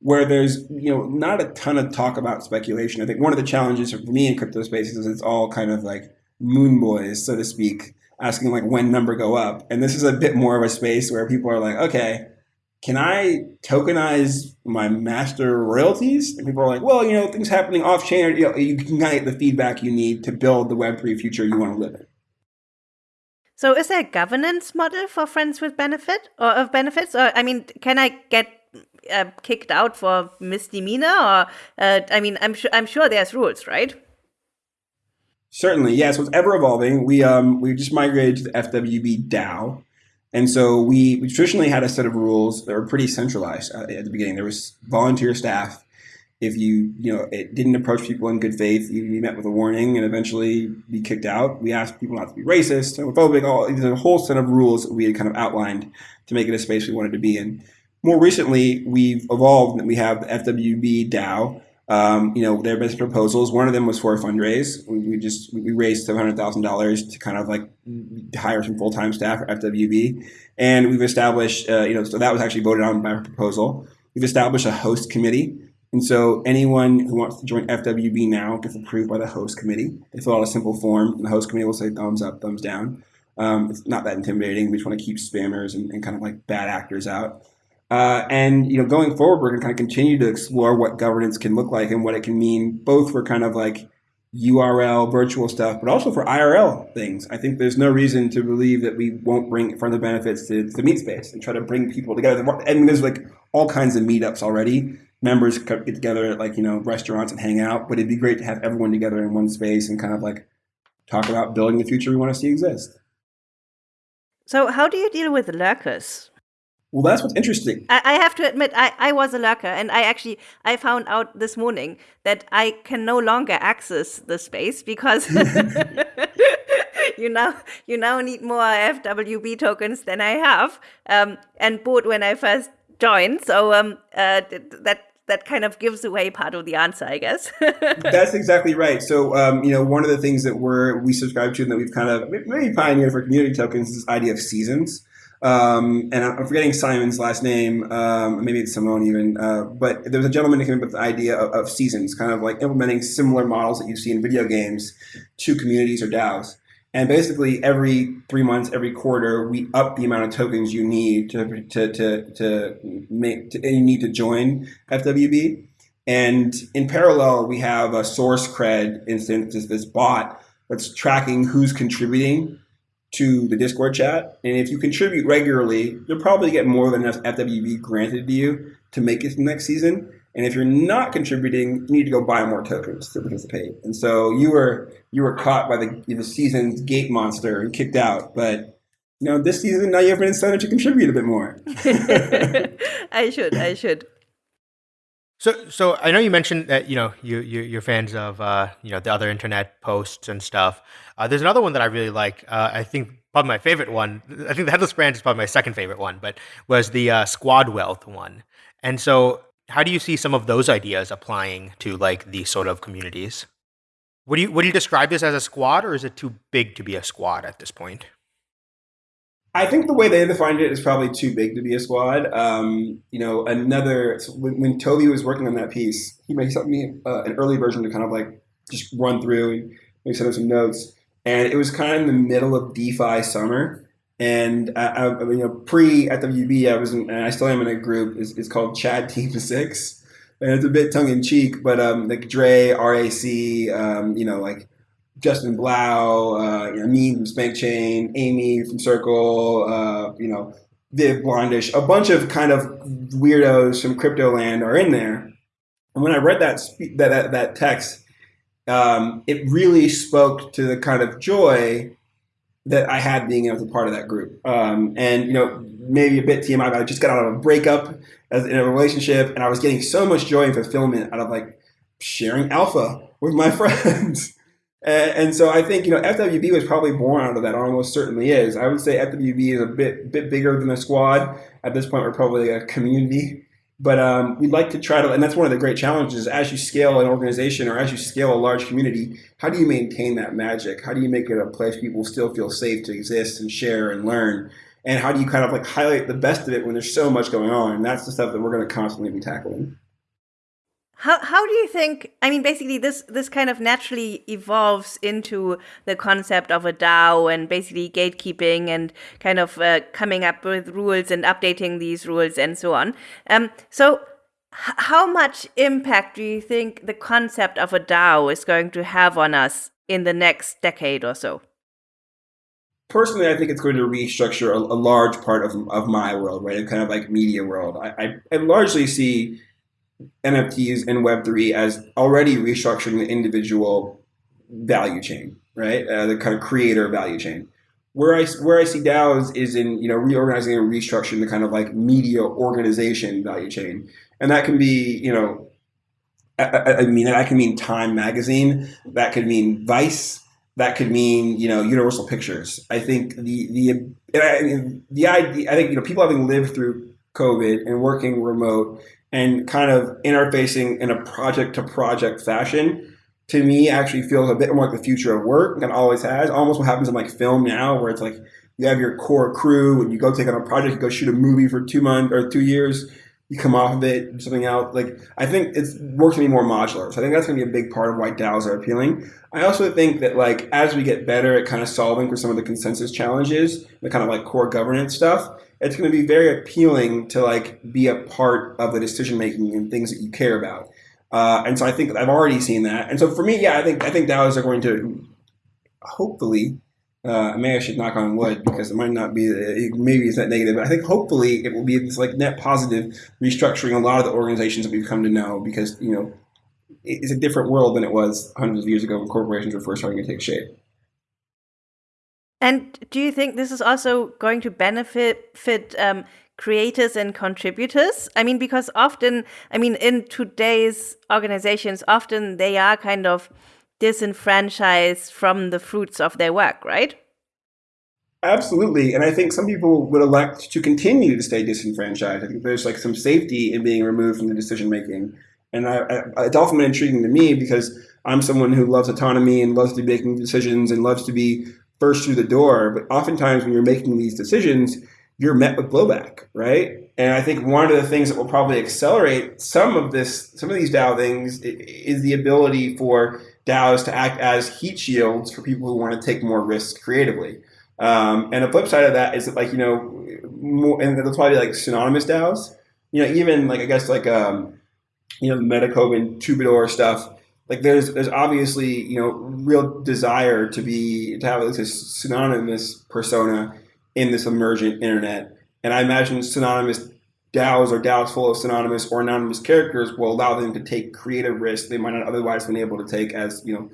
where there's you know not a ton of talk about speculation. I think one of the challenges for me in crypto spaces is it's all kind of like moon boys, so to speak asking like when number go up. And this is a bit more of a space where people are like, okay, can I tokenize my master royalties? And people are like, well, you know, things happening off chain, you, know, you can kind of get the feedback you need to build the Web3 future you want to live in. So is there a governance model for friends with benefit or of benefits? Or I mean, can I get uh, kicked out for misdemeanor? Or uh, I mean, I'm sure I'm sure there's rules, right? Certainly, yeah. So it's ever evolving. We um we just migrated to the FWB DAO, and so we, we traditionally had a set of rules that were pretty centralized uh, at the beginning. There was volunteer staff. If you you know it didn't approach people in good faith, you, you met with a warning and eventually be kicked out. We asked people not to be racist, homophobic. All there's a whole set of rules that we had kind of outlined to make it a space we wanted to be in. More recently, we've evolved and we have the FWB DAO, um, you know, have been proposals. One of them was for a fundraise. We, we just we raised seven hundred thousand dollars to kind of like hire some full time staff for FWB, and we've established, uh, you know, so that was actually voted on by a proposal. We've established a host committee, and so anyone who wants to join FWB now gets approved by the host committee. They fill out a simple form, and the host committee will say thumbs up, thumbs down. Um, it's not that intimidating. We just want to keep spammers and, and kind of like bad actors out. Uh, and you know, going forward, we're going to kind of continue to explore what governance can look like and what it can mean, both for kind of like URL virtual stuff, but also for IRL things. I think there's no reason to believe that we won't bring of benefits to the meat space and try to bring people together. Mean, there's like all kinds of meetups already. Members get together at like you know restaurants and hang out, but it'd be great to have everyone together in one space and kind of like talk about building the future we want to see exist. So, how do you deal with lurkers? Well, that's what's interesting. I, I have to admit, I, I was a lurker, and I actually I found out this morning that I can no longer access the space because you now you now need more FWB tokens than I have, um, and bought when I first joined. So um, uh, that that kind of gives away part of the answer, I guess. That's exactly right. So, um, you know, one of the things that we're we subscribe to and that we've kind of maybe pioneered for community tokens is this idea of seasons. Um, and I'm forgetting Simon's last name, um, maybe it's Simone even, uh, but there was a gentleman who came up with the idea of, of, seasons, kind of like implementing similar models that you see in video games to communities or DAOs. And basically, every three months, every quarter, we up the amount of tokens you need to to to, to make to, you need to join FWB. And in parallel, we have a SourceCred instance, this bot that's tracking who's contributing to the Discord chat. And if you contribute regularly, you'll probably get more than enough FWB granted to you to make it next season. And if you're not contributing, you need to go buy more tokens to participate. And so you were you were caught by the the season's gate monster and kicked out. But you know, this season now you have an incentive to contribute a bit more. I should. I should. So, so I know you mentioned that you know you, you you're fans of uh, you know the other internet posts and stuff. Uh, there's another one that I really like. Uh, I think probably my favorite one. I think the headless brand is probably my second favorite one, but was the uh, squad wealth one. And so, how do you see some of those ideas applying to like these sort of communities? Would you would you describe this as a squad, or is it too big to be a squad at this point? I think the way they defined it is probably too big to be a squad. Um, you know, another when, when, Toby was working on that piece, he made me uh, an early version to kind of like just run through and maybe send him some notes. And it was kind of in the middle of DeFi summer. And I, I you know, pre FWB, I was in, and I still am in a group. It's, it's called Chad Team Six, and it's a bit tongue in cheek, but um, like Dre, RAC, um, you know, like Justin Blau, uh, you know, me from Spank Chain, Amy from Circle, uh, you know, Viv Blondish, a bunch of kind of weirdos from crypto land are in there. And when I read that that that, that text, um, it really spoke to the kind of joy that I had being to be part of that group. Um, and you know, maybe a bit TMI, but I just got out of a breakup as in a relationship, and I was getting so much joy and fulfillment out of like sharing alpha with my friends. And, and, so I think you know FWB was probably born out of that. Almost certainly is. I would say FWB is a bit bit bigger than a squad at this point. We're probably a community, but um, we'd like to try to. And that's one of the great challenges as you scale an organization or as you scale a large community. How do you maintain that magic? How do you make it a place people still feel safe to exist and share and learn? And how do you kind of like highlight the best of it when there's so much going on? And that's the stuff that we're going to constantly be tackling How how do you think? I mean, basically, this this kind of naturally evolves into the concept of a DAO and basically gatekeeping and kind of uh, coming up with rules and updating these rules and so on. Um, so, how much impact do you think the concept of a DAO is going to have on us in the next decade or so? Personally, I think it's going to restructure a, a large part of, of my world, right? Kind of like media world. I, I, I largely see NFTs and Web3 as already restructuring the individual value chain, right? Uh, the kind of creator value chain. Where I, where I see DAOs is in you know reorganizing and restructuring the kind of like media organization value chain, and that can be you know, I, I mean that can mean Time Magazine, that could mean Vice, that could mean you know Universal Pictures. I think the the I, the idea I think you know people having lived through COVID and working remote and kind of interfacing in a project to project fashion to me actually feels a bit more like the future of work and always has. Almost what happens in like film now, where it's like you have your core crew and you go take on a project, you go shoot a movie for two months or two years, you come off of it, something out. Like I think it's works to be more modular. So I think that's gonna be a big part of why DAOs are appealing. I also think that like as we get better at kind of solving for some of the consensus challenges, the kind of like core governance stuff, it's going to be very appealing to like be a part of the decision making and things that you care about. Uh, and so I think I've already seen that. And so for me, yeah, I think I think DAOs are going to hopefully. Uh, maybe I should knock on wood because it might not be. Maybe it's not negative, but I think hopefully it will be this like net positive restructuring a lot of the organizations that we've come to know because you know it's a different world than it was hundreds of years ago when corporations were first starting to take shape. And do you think this is also going to benefit fit, um, creators and contributors? I mean, because often, I mean, in today's organizations, often they are kind of disenfranchised from the fruits of their work, right? Absolutely. And I think some people would elect to continue to stay disenfranchised. I think there's like some safety in being removed from the decision making. And I, I, it's often intriguing to me because I'm someone who loves autonomy and loves to be making decisions and loves to be first through the door. But oftentimes when you're making these decisions, you're met with blowback, right? And I think one of the things that will probably accelerate some of this, some of these DAO things, is the ability for DAOs to act as heat shields for people who want to take more risks creatively. Um, and the flip side of that is that, like you know, more, and there's probably be like pseudonymous DAOs. You know, even like I guess like um, you know, Metakovan and Twobadour stuff like there's there's obviously you know real desire to be to have this pseudonymous persona in this emergent internet, and I imagine pseudonymous DAOs or DAOs full of pseudonymous or anonymous characters will allow them to take creative risks they might not otherwise been able to take as you know.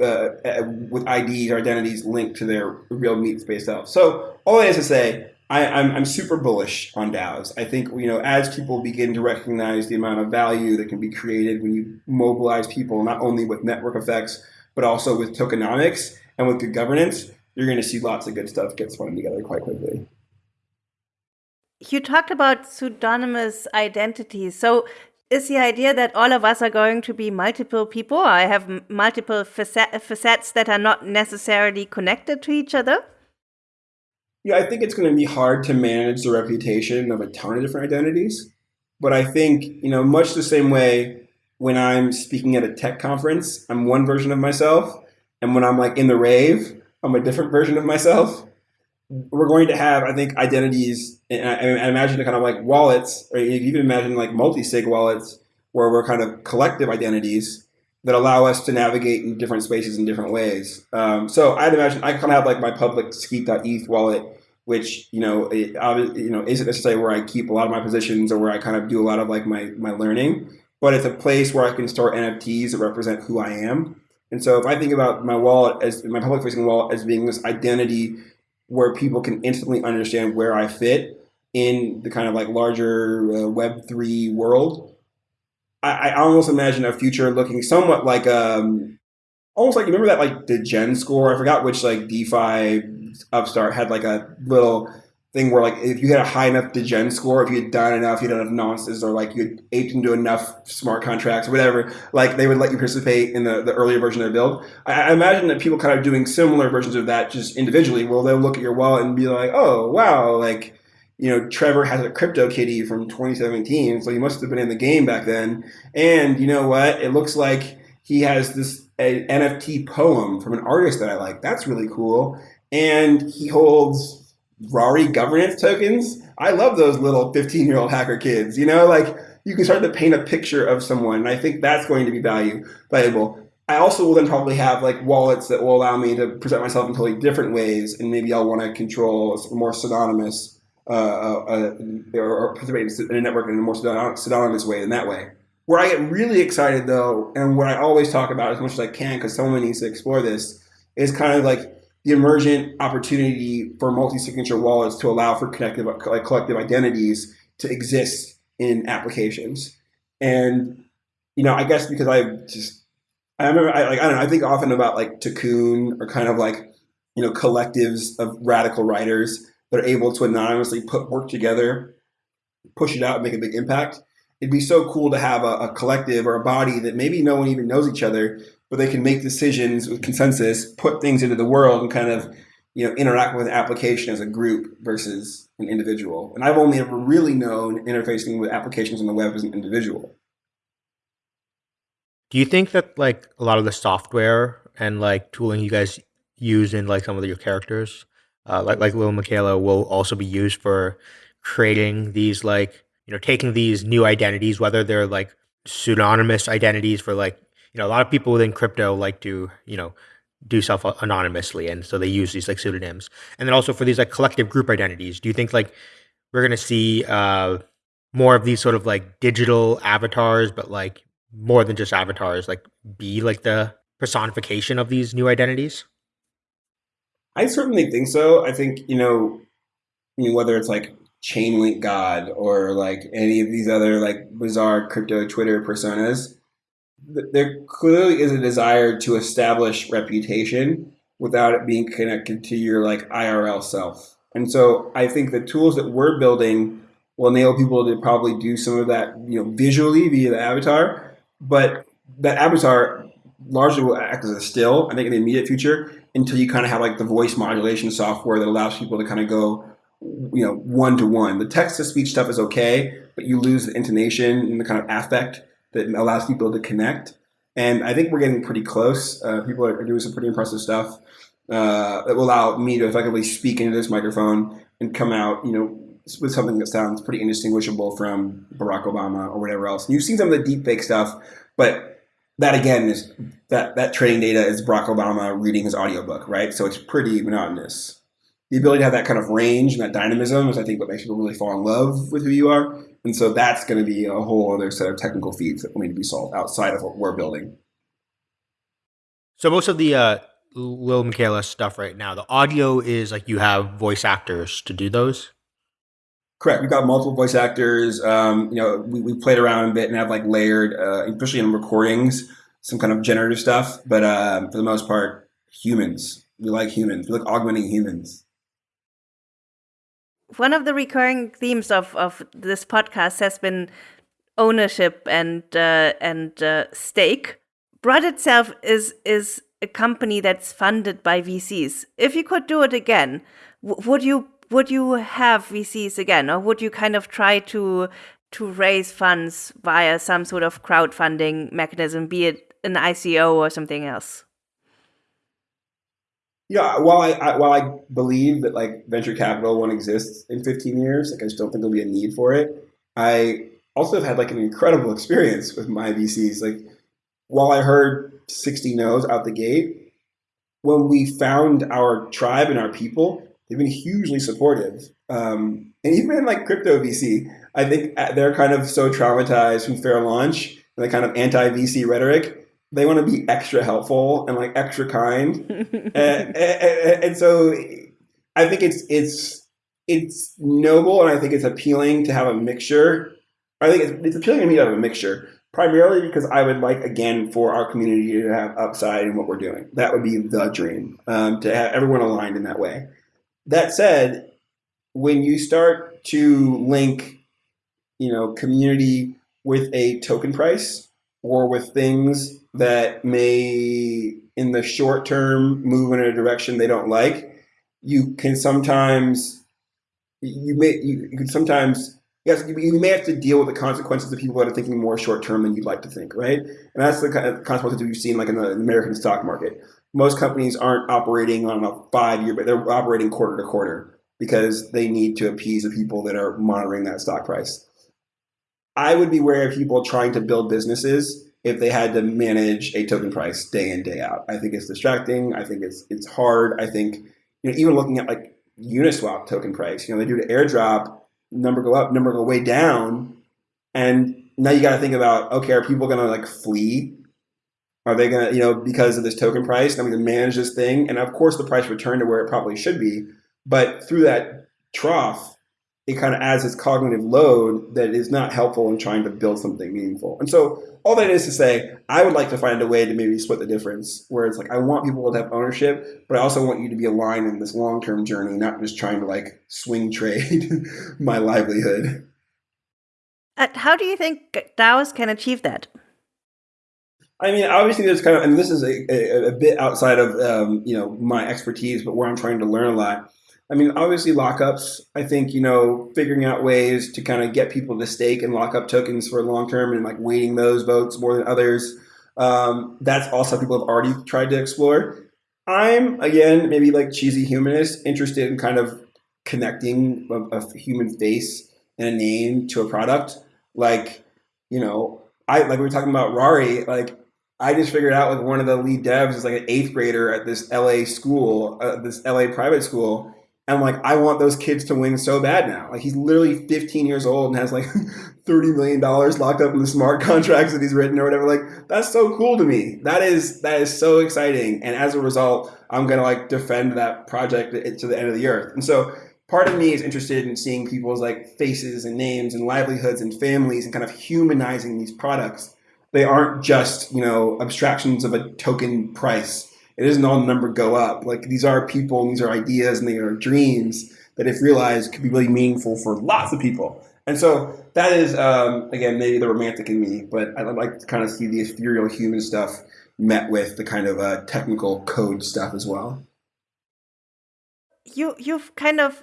Uh, uh with IDs or identities linked to their real meat space self. So all that is to say, I, am I'm, I'm super bullish on DAOs. I think you know as people begin to recognize the amount of value that can be created when you mobilize people not only with network effects but also with tokenomics and with good governance, you're going to see lots of good stuff get spun together quite quickly. You talked about pseudonymous identities. So is the idea that all of us are going to be multiple people? I have multiple facets that are not necessarily connected to each other? Yeah, I think it's going to be hard to manage the reputation of a ton of different identities. But I think, you know, much the same way when I'm speaking at a tech conference, I'm one version of myself. And when I'm like in the rave, I'm a different version of myself. We're going to have, I think, identities. And I, I imagine kind of like wallets, or you can imagine like multi sig wallets, where we're kind of collective identities that allow us to navigate in different spaces in different ways. Um, so I'd imagine I kind of have like my public Skeet.eth wallet, which you know, it, you know, isn't necessarily where I keep a lot of my positions or where I kind of do a lot of like my my learning, but it's a place where I can store NFTs that represent who I am. And so if I think about my wallet as my public facing wallet as being this identity where people can instantly understand where I fit in the kind of like larger uh, Web three world, I, I almost imagine a future looking somewhat like um almost like you remember that like degen score. I forgot which like DeFi upstart had like a little thing where like if you had a high enough degen score, if you had done enough, you had enough nonsense, or like you had aped into enough smart contracts or whatever, like they would let you participate in the, the earlier version of the build. I, I imagine that people kind of doing similar versions of that just individually. Well, they'll look at your wallet and be like, oh wow, like you know, Trevor has a crypto kitty from 2017, so he must have been in the game back then. And you know what? It looks like he has this NFT poem from an artist that I like. That's really cool. And he holds Rari governance tokens. I love those little 15 year old hacker kids. You know, like you can start to paint a picture of someone. And I think that's going to be value valuable. I also will then probably have like wallets that will allow me to present myself in totally different ways, and maybe I'll want to control more pseudonymous uh, uh, uh, or participate in a network in a more pseudonymous way in that way. Where I get really excited though, and what I always talk about as much as I can, because someone needs to explore this, is kind of like the emergent opportunity for multi-signature wallets to allow for connective, like collective identities to exist in applications. And you know, I guess because I just I remember I like I don't know I think often about like Tikkun or kind of like you know collectives of radical writers that are able to anonymously put work together, push it out, and make a big impact. It'd be so cool to have a, a collective or a body that maybe no one even knows each other, but they can make decisions with consensus, put things into the world, and kind of you know interact with an application as a group versus an individual. And I've only ever really known interfacing with applications on the web as an individual. Do you think that like a lot of the software and like tooling you guys use in like some of your characters uh, like like Lil Miquela will also be used for creating these like you know taking these new identities, whether they're like pseudonymous identities for like you know a lot of people within crypto like to you know do stuff anonymously, and so they use these like pseudonyms, and then also for these like collective group identities. Do you think like we're gonna see uh, more of these sort of like digital avatars, but like more than just avatars, like be like the personification of these new identities? I certainly think so. I think you know, I mean, whether it's like Chainlink God or like any of these other like bizarre crypto Twitter personas, there clearly is a desire to establish reputation without it being connected to your like IRL self. And so I think the tools that we're building will enable people to probably do some of that, you know, visually via the avatar, but that avatar largely will act as a still, I think in the immediate future, until you kind of have like the voice modulation software that allows people to kind of go, you know, one to one. The text to speech stuff is okay, but you lose the intonation and the kind of affect that allows people to connect. And I think we're getting pretty close. Uh, people are doing some pretty impressive stuff uh, that will allow me to effectively speak into this microphone and come out, you know, with something that sounds pretty indistinguishable from Barack Obama or whatever else. And you've seen some of the deep fake stuff, but that again is that that training data is Barack Obama reading his audiobook, right? So it's pretty monotonous. The ability to have that kind of range and that dynamism is, I think, what makes people really fall in love with who you are. And so that's going to be a whole other set of technical feats that will need to be solved outside of what we're building. So most of the uh, Lil Miquela stuff right now, the audio is like you have voice actors to do those. Correct. We've got multiple voice actors. Um, you know, we, we played around a bit and have like layered, uh, especially in recordings, some kind of generative stuff. But uh, for the most part, humans. We like humans. We like augmenting humans. One of the recurring themes of, of this podcast has been ownership and uh, and uh, stake. Brud itself is is a company that's funded by VCs. If you could do it again, would you would you have VCs again, or would you kind of try to to raise funds via some sort of crowdfunding mechanism, be it an ICO or something else? Yeah, while I, I, while I believe that like venture capital won't exist in 15 years, like I just don't think there'll be a need for it. I also have had like an incredible experience with my VCs. Like while I heard 60 no's out the gate, when we found our tribe and our people, they've been hugely supportive. Um, and even in like crypto VC, I think uh, they're kind of so traumatized from fair launch and the kind of anti VC rhetoric. They want to be extra helpful and like extra kind, and, and, and, so I think it's it's it's noble, and I think it's appealing to have a mixture. I think it's, it's appealing to me to have a mixture, primarily because I would like again for our community to have upside in what we're doing. That would be the dream um, to have everyone aligned in that way. That said, when you start to link, you know, community with a token price or with things that may in the short term move in a direction they don't like, you can sometimes you may you, can sometimes yes you, may have to deal with the consequences of people that are thinking more short term than you'd like to think, right? And that's the kind of consequences we've seen like in the American stock market. Most companies aren't operating on a five year, but they're operating quarter to quarter because they need to appease the people that are monitoring that stock price. I would be wary of people trying to build businesses if they had to manage a token price day in day out. I think it's distracting. I think it's it's hard. I think you know even looking at like Uniswap token price, you know they do the airdrop number go up, number go way down, and now you got to think about okay, are people going to like flee? Are they going to you know because of this token price? I'm going to manage this thing, and of course the price returned to where it probably should be, but through that trough it kind of adds this cognitive load that is not helpful in trying to build something meaningful. And so all that is to say, I would like to find a way to maybe split the difference where it's like I want people to have ownership, but I also want you to be aligned in this long term journey, not just trying to like swing trade my livelihood. How do you think DAOs can achieve that? I mean, obviously, there's kind of, and this is a, a, a bit outside of um, you know my expertise, but where I'm trying to learn a lot I mean, obviously lockups. I think you know figuring out ways to kind of get people to stake and lock up tokens for long term and like weighting those votes more than others. Um, that's also people have already tried to explore. I'm again maybe like cheesy humanist, interested in kind of connecting a, a human face and a name to a product. Like you know, I like we were talking about Rari. Like I just figured out like one of the lead devs is like an eighth grader at this LA school, uh, this LA private school and like, I want those kids to win so bad now. Like he's literally 15 years old and has like 30 million dollars locked up in the smart contracts that he's written or whatever. Like that's so cool to me. That is that is so exciting. And as a result, I'm gonna like defend that project to the end of the earth. And so part of me is interested in seeing people's like faces and names and livelihoods and families and kind of humanizing these products. They aren't just you know abstractions of a token price it isn't all number go up. Like these are people and these are ideas and they are dreams that if realized could be really meaningful for lots of people. And so that is, um, again, maybe the romantic in me, but I'd like to kind of see the ethereal human stuff met with the kind of uh, technical code stuff as well. You you've kind of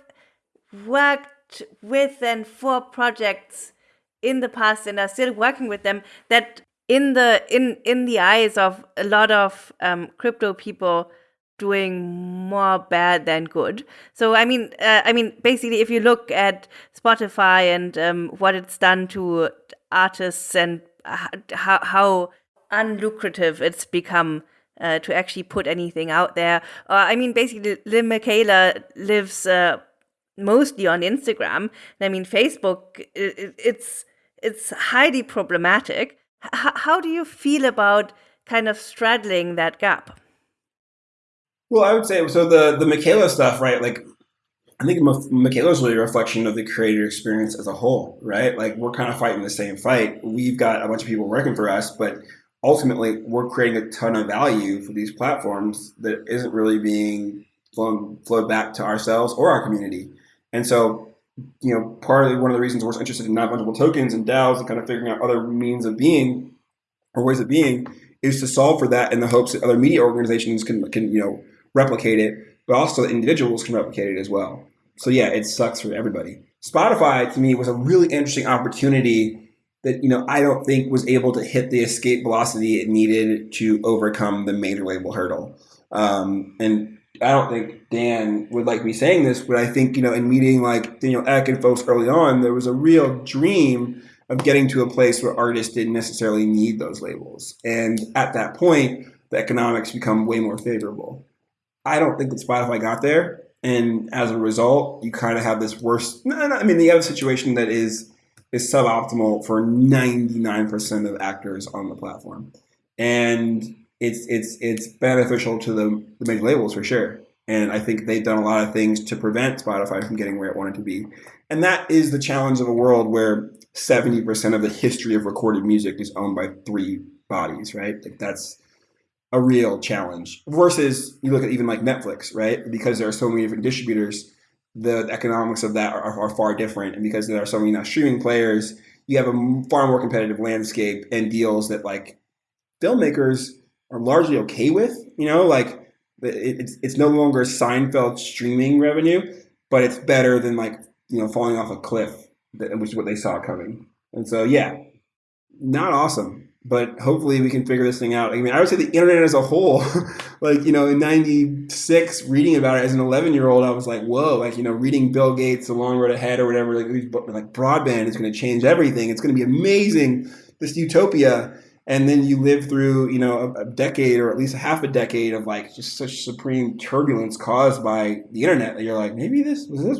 worked with and for projects in the past and are still working with them that in the in in the eyes of a lot of um, crypto people doing more bad than good. So I mean, uh, I mean, basically, if you look at Spotify and um, what it's done to artists and how how unlucrative it's become uh, to actually put anything out there. Uh, I mean, basically, Lil Miquela lives uh, mostly on Instagram. I mean, Facebook, it, it's it's highly problematic. H- how do you feel about kind of straddling that gap? Well, I would say so. The the Miquela stuff, right? Like, I think Miquela is really a reflection of the creator experience as a whole, right? Like, we're kind of fighting the same fight. We've got a bunch of people working for us, but ultimately, we're creating a ton of value for these platforms that isn't really being flown flowed back to ourselves or our community. And so, you know, partly one of the reasons we're interested in non-fungible tokens and DAOs and kind of figuring out other means of being or ways of being is to solve for that in the hopes that other media organizations can can you know replicate it, but also individuals can replicate it as well. So yeah, it sucks for everybody. Spotify to me was a really interesting opportunity that you know I don't think was able to hit the escape velocity it needed to overcome the major label hurdle. Um, and I don't think Dan would like me saying this, but I think, you know, in meeting like Daniel Ek and folks early on, there was a real dream of getting to a place where artists didn't necessarily need those labels. And at that point, the economics become way more favorable. I don't think that Spotify got there. And as a result, you kind of have this worse. No, no, I mean, you have a situation that is is suboptimal for 99% of actors on the platform. And it's it's it's beneficial to the, the major labels for sure. And I think they've done a lot of things to prevent Spotify from getting where it wanted to be. And that is the challenge of a world where 70% of the history of recorded music is owned by three bodies, right? Like that's a real challenge. Versus you look at even like Netflix, right? Because there are so many different distributors, the economics of that are, are far different. And because there are so many now streaming players, you have a far more competitive landscape and deals that like filmmakers are largely okay with. You know, like it's it's no longer Seinfeld streaming revenue, but it's better than like you know, falling off a cliff, which is what they saw coming. And so, yeah, not awesome, but hopefully we can figure this thing out. I mean, I would say the internet as a whole, like, you know, in 96, reading about it as an 11 year old, I was like, whoa, like, you know, reading Bill Gates, The Long Road Ahead or whatever, like, like broadband is going to change everything. It's going to be amazing, this utopia and then you live through you know a, a, decade or at least a half a decade of like just such supreme turbulence caused by the internet that you're like maybe this was this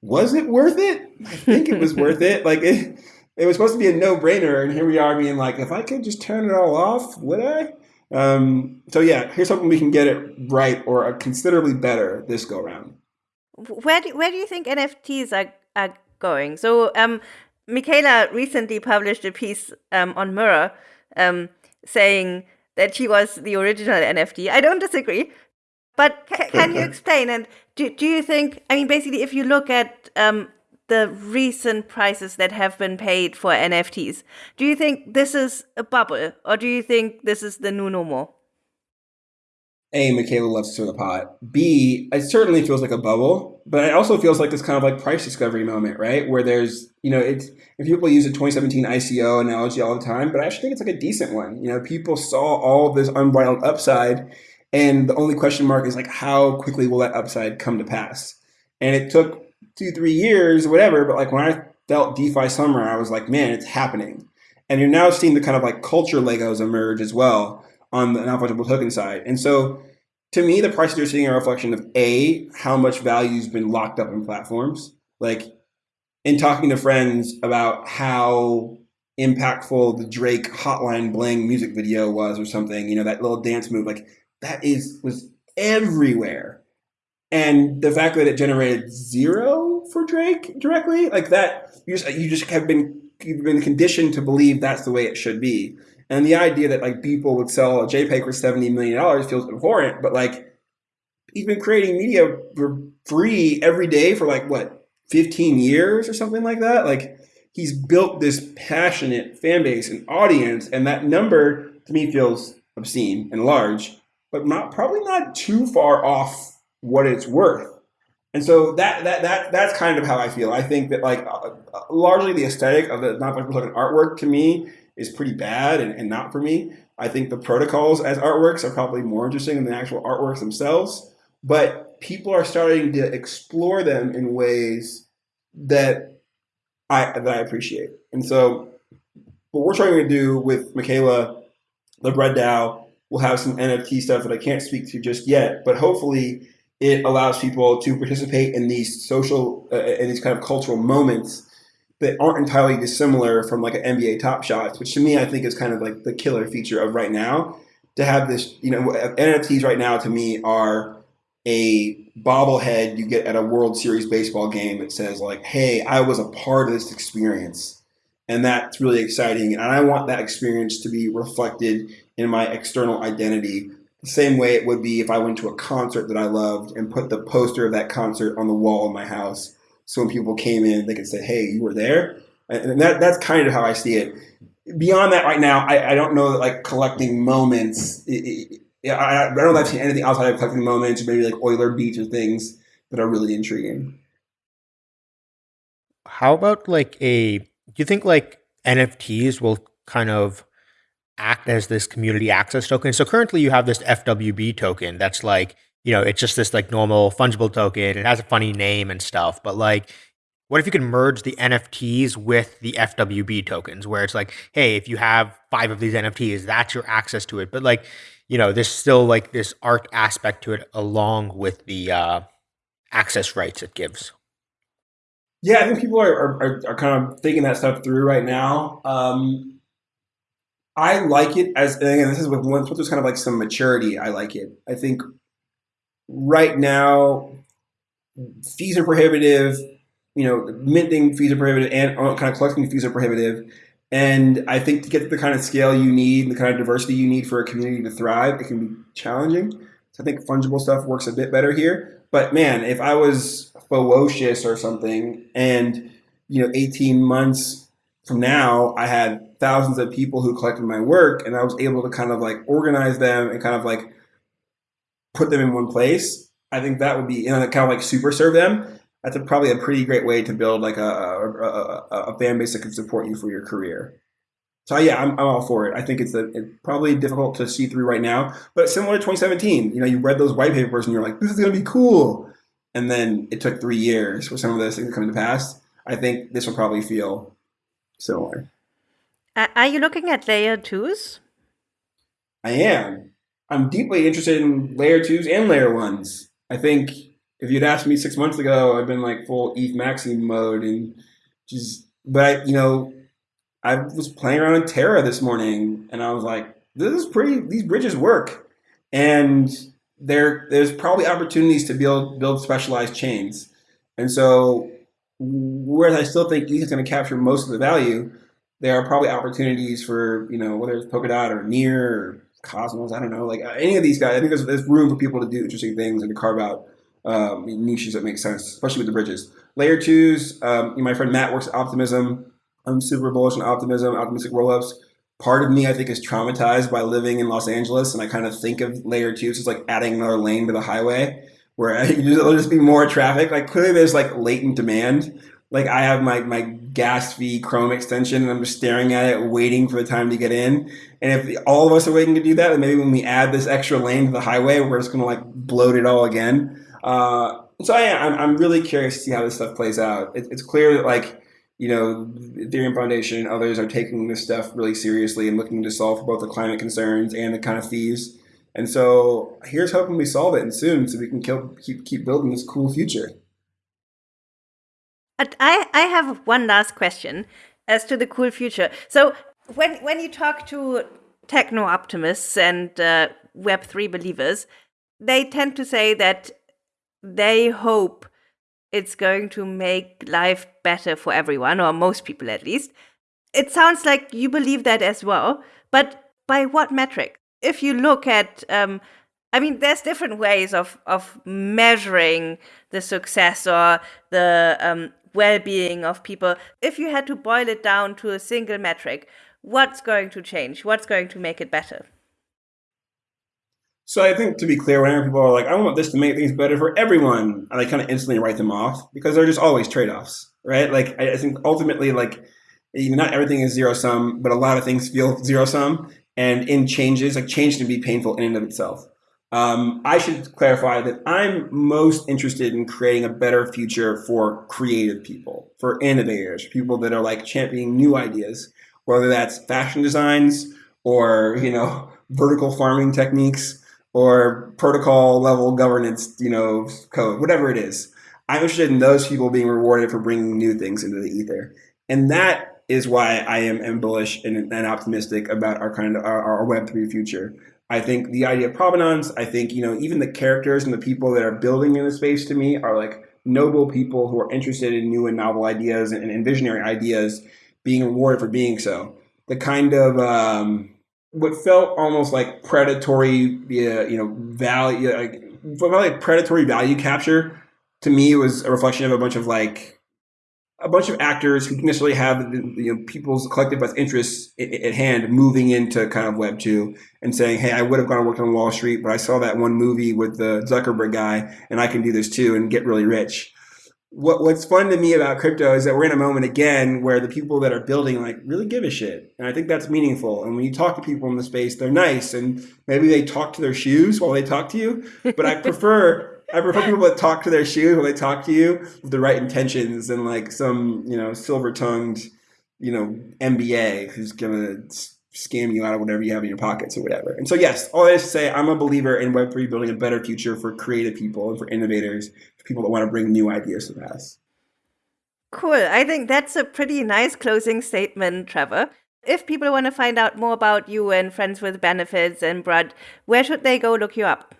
was it worth it? I think it was worth it. Like it, it was supposed to be a no-brainer and here we are being like if i could just turn it all off would i? Um, so yeah here's hoping we can get it right or considerably better this go round. Where do, where do you think nfts are, are going? So um, Miquela recently published a piece um, on mirror um, saying that she was the original NFT. I don't disagree. But ca- can you explain? And do, do you think, I mean, basically, if you look at um, the recent prices that have been paid for NFTs, do you think this is a bubble or do you think this is the new normal? A, Miquela loves to the pot. B, it certainly feels like a bubble, but it also feels like this kind of like price discovery moment, right? Where there's, you know, it's, if people use a 2017 ICO analogy all the time, but I actually think it's like a decent one. You know, people saw all this unbridled upside, and the only question mark is like, how quickly will that upside come to pass? And it took two, three years, whatever, but like when I felt DeFi summer, I was like, man, it's happening. And you're now seeing the kind of like culture Legos emerge as well on the non-fungible token side. And so to me, the prices you're seeing are a reflection of A, how much value's been locked up in platforms. Like in talking to friends about how impactful the Drake Hotline Bling music video was or something, you know, that little dance move, like that is was everywhere. And the fact that it generated zero for Drake directly, like that, you just you just have been you've been conditioned to believe that's the way it should be. And the idea that like people would sell a JPEG for seventy million dollars feels abhorrent. But like, he's been creating media for free every day for like what fifteen years or something like that. Like, he's built this passionate fan base and audience, and that number to me feels obscene and large, but not probably not too far off what it's worth. And so that that that that's kind of how I feel. I think that like uh, uh largely the aesthetic of the non-fungible token artwork to me is pretty bad and, and not for me. I think the protocols as artworks are probably more interesting than the actual artworks themselves. But people are starting to explore them in ways that I that I appreciate. And so what we're trying to do with Miquela, the Brud DAO, we'll have some NFT stuff that I can't speak to just yet, but hopefully it allows people to participate in these social uh, in these kind of cultural moments that aren't entirely dissimilar from like an NBA Top Shots, which to me I think is kind of like the killer feature of right now. To have this, you know, uh, NFTs right now to me are a bobblehead you get at a World Series baseball game that says like, "Hey, I was a part of this experience," and that's really exciting. And I want that experience to be reflected in my external identity the same way it would be if I went to a concert that I loved and put the poster of that concert on the wall in my house so when people came in, they could say, "Hey, you were there," and that that's kind of how I see it. Beyond that, right now, I, I don't know that like collecting moments. It, it, I, I don't see anything outside of collecting moments, maybe like Euler beats or things that are really intriguing. How about like a? Do you think like NFTs will kind of act as this community access token? So currently, you have this FWB token that's like you know, it's just this like normal fungible token. It has a funny name and stuff, but like, what if you could merge the NFTs with the FWB tokens, where it's like, hey, if you have five of these NFTs, that's your access to it. But like, you know, there's still like this art aspect to it along with the uh, access rights it gives. Yeah, I think people are, are, are kind of thinking that stuff through right now. Um, I like it as, again, this is with once there's kind of like some maturity, I like it. I think right now fees are prohibitive. You know, minting fees are prohibitive, and uh, kind of collecting fees are prohibitive. And I think to get the kind of scale you need, the kind of diversity you need for a community to thrive, it can be challenging. So I think fungible stuff works a bit better here. But man, if I was Fewocious or something, and you know, 18 months from now, I had thousands of people who collected my work, and I was able to kind of like organize them and kind of like put them in one place, I think that would be you know, kind of like super serve them. that's a, probably a pretty great way to build like a, a, a, fan base that can support you for your career. So yeah, I'm, I'm all for it. I think it's, it's probably difficult to see through right now, but similar to 2017, you know, you read those white papers and you're like, this is going to be cool. And then it took three years for some of those things to come to pass. I think this will probably feel similar. Are you looking at layer twos? I am. I'm deeply interested in layer twos and layer ones. I think if you'd asked me six months ago, I've been like full ETH maxi mode and just, but I, you know, I was playing around in Terra this morning and I was like, this is pretty, these bridges work. And there, there's probably opportunities to build, build specialized chains. And so, whereas I still think ETH is going to capture most of the value, there are probably opportunities for, you know, whether it's Polkadot or Near or Cosmos, I don't know, like any of these guys. I think there's, there's room for people to do interesting things and to carve out um, niches that make sense, especially with the bridges. Layer twos, um, my friend Matt works at Optimism. I'm super bullish on Optimism, optimistic rollups. Part of me, I think, is traumatized by living in Los Angeles, and I kind of think of layer twos as like adding another lane to the highway, where there'll just be more traffic. Like clearly, there's like latent demand. Like I have my my gas fee Chrome extension, and I'm just staring at it, waiting for the time to get in. And if all of us are waiting to do that, then maybe when we add this extra lane to the highway, we're just gonna like bloat it all again. Uh, so yeah, I'm, I'm really curious to see how this stuff plays out. It, it's clear that like, you know, Ethereum Foundation and others are taking this stuff really seriously and looking to solve both the climate concerns and the kind of fees. And so here's hoping we solve it and soon so we can keep, keep building this cool future. I, I have one last question as to the cool future. So when, when you talk to techno optimists and uh, Web3 believers, they tend to say that they hope it's going to make life better for everyone, or most people at least. It sounds like you believe that as well, but by what metric? If you look at, um, I mean, there's different ways of, of measuring the success or the um, well being of people. If you had to boil it down to a single metric, what's going to change? What's going to make it better? So I think to be clear, whenever people are like, I want this to make things better for everyone, I kind of instantly write them off because they're just always trade-offs, right? Like I think ultimately, like not everything is zero sum, but a lot of things feel zero sum. And in changes, like change can be painful in and of itself. Um, I should clarify that I'm most interested in creating a better future for creative people, for innovators, people that are like championing new ideas, whether that's fashion designs or you know vertical farming techniques or protocol level governance, you know, code, whatever it is. I'm interested in those people being rewarded for bringing new things into the ether, and that is why I am, bullish and, and, optimistic about our kind of our, our Web three future. I think the idea of provenance. I think you know even the characters and the people that are building in the space to me are like noble people who are interested in new and novel ideas and, and visionary ideas, being rewarded for being so. The kind of um, what felt almost like predatory, you know, value, like, like predatory value capture to me was a reflection of a bunch of like a bunch of actors who necessarily have you know people's collective best interests at hand moving into kind of web 2 and saying hey i would have gone and worked on wall street but i saw that one movie with the zuckerberg guy and i can do this too and get really rich. What what's fun to me about crypto is that we're in a moment again where the people that are building like really give a shit and i think that's meaningful and when you talk to people in the space they're nice and maybe they talk to their shoes while they talk to you but i prefer i prefer people that talk to their shoes while they talk to you with the right intentions and like some you know silver tongued you know mba who's gonna scam you out of whatever you have in your pockets or whatever. And so, yes, all to say, I'm a believer in Web3 building a better future for creative people and for innovators, for people that want to bring new ideas to the pass. Cool. I think that's a pretty nice closing statement, Trevor. If people want to find out more about you and Friends with Benefits and Brud, where should they go look you up?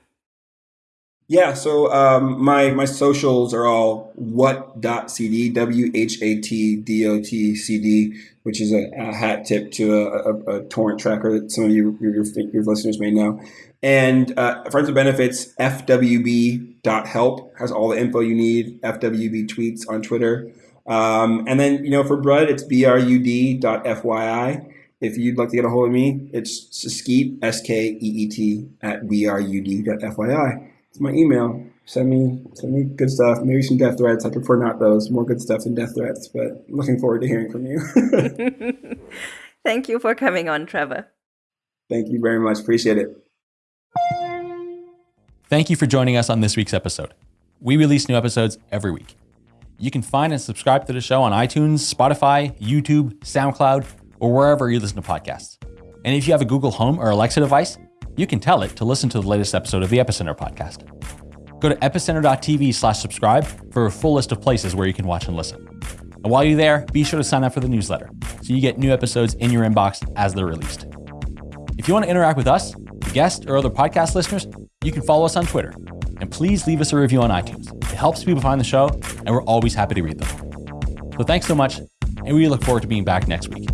Yeah, so um, my my socials are all what.cd, W H A T D O T C D, which is a, a hat tip to a, a, a, torrent tracker that some of you, your, your listeners may know. And uh, Friends with Benefits, FWB.help has all the info you need, FWB tweets on Twitter. Um, and then, you know, for Brud, it's BRUD.FYI. If you'd like to get a hold of me, it's Skeet, S K E E T, at BRUD.FYI. It's my email. Send me send me good stuff. Maybe some death threats. I prefer not those. More good stuff than death threats. But looking forward to hearing from you. Thank you for coming on, Trevor. Thank you very much. Appreciate it. Thank you for joining us on this week's episode. We release new episodes every week. You can find and subscribe to the show on iTunes, Spotify, YouTube, SoundCloud, or wherever you listen to podcasts. And if you have a Google Home or Alexa device, you can tell it to listen to the latest episode of the Epicenter podcast. Go to epicenter.tv slash subscribe for a full list of places where you can watch and listen. And while you're there, be sure to sign up for the newsletter so you get new episodes in your inbox as they're released. If you want to interact with us, the guests, or other podcast listeners, you can follow us on Twitter. And please leave us a review on iTunes. It helps people find the show, and we're always happy to read them. So thanks so much, and we look forward to being back next week.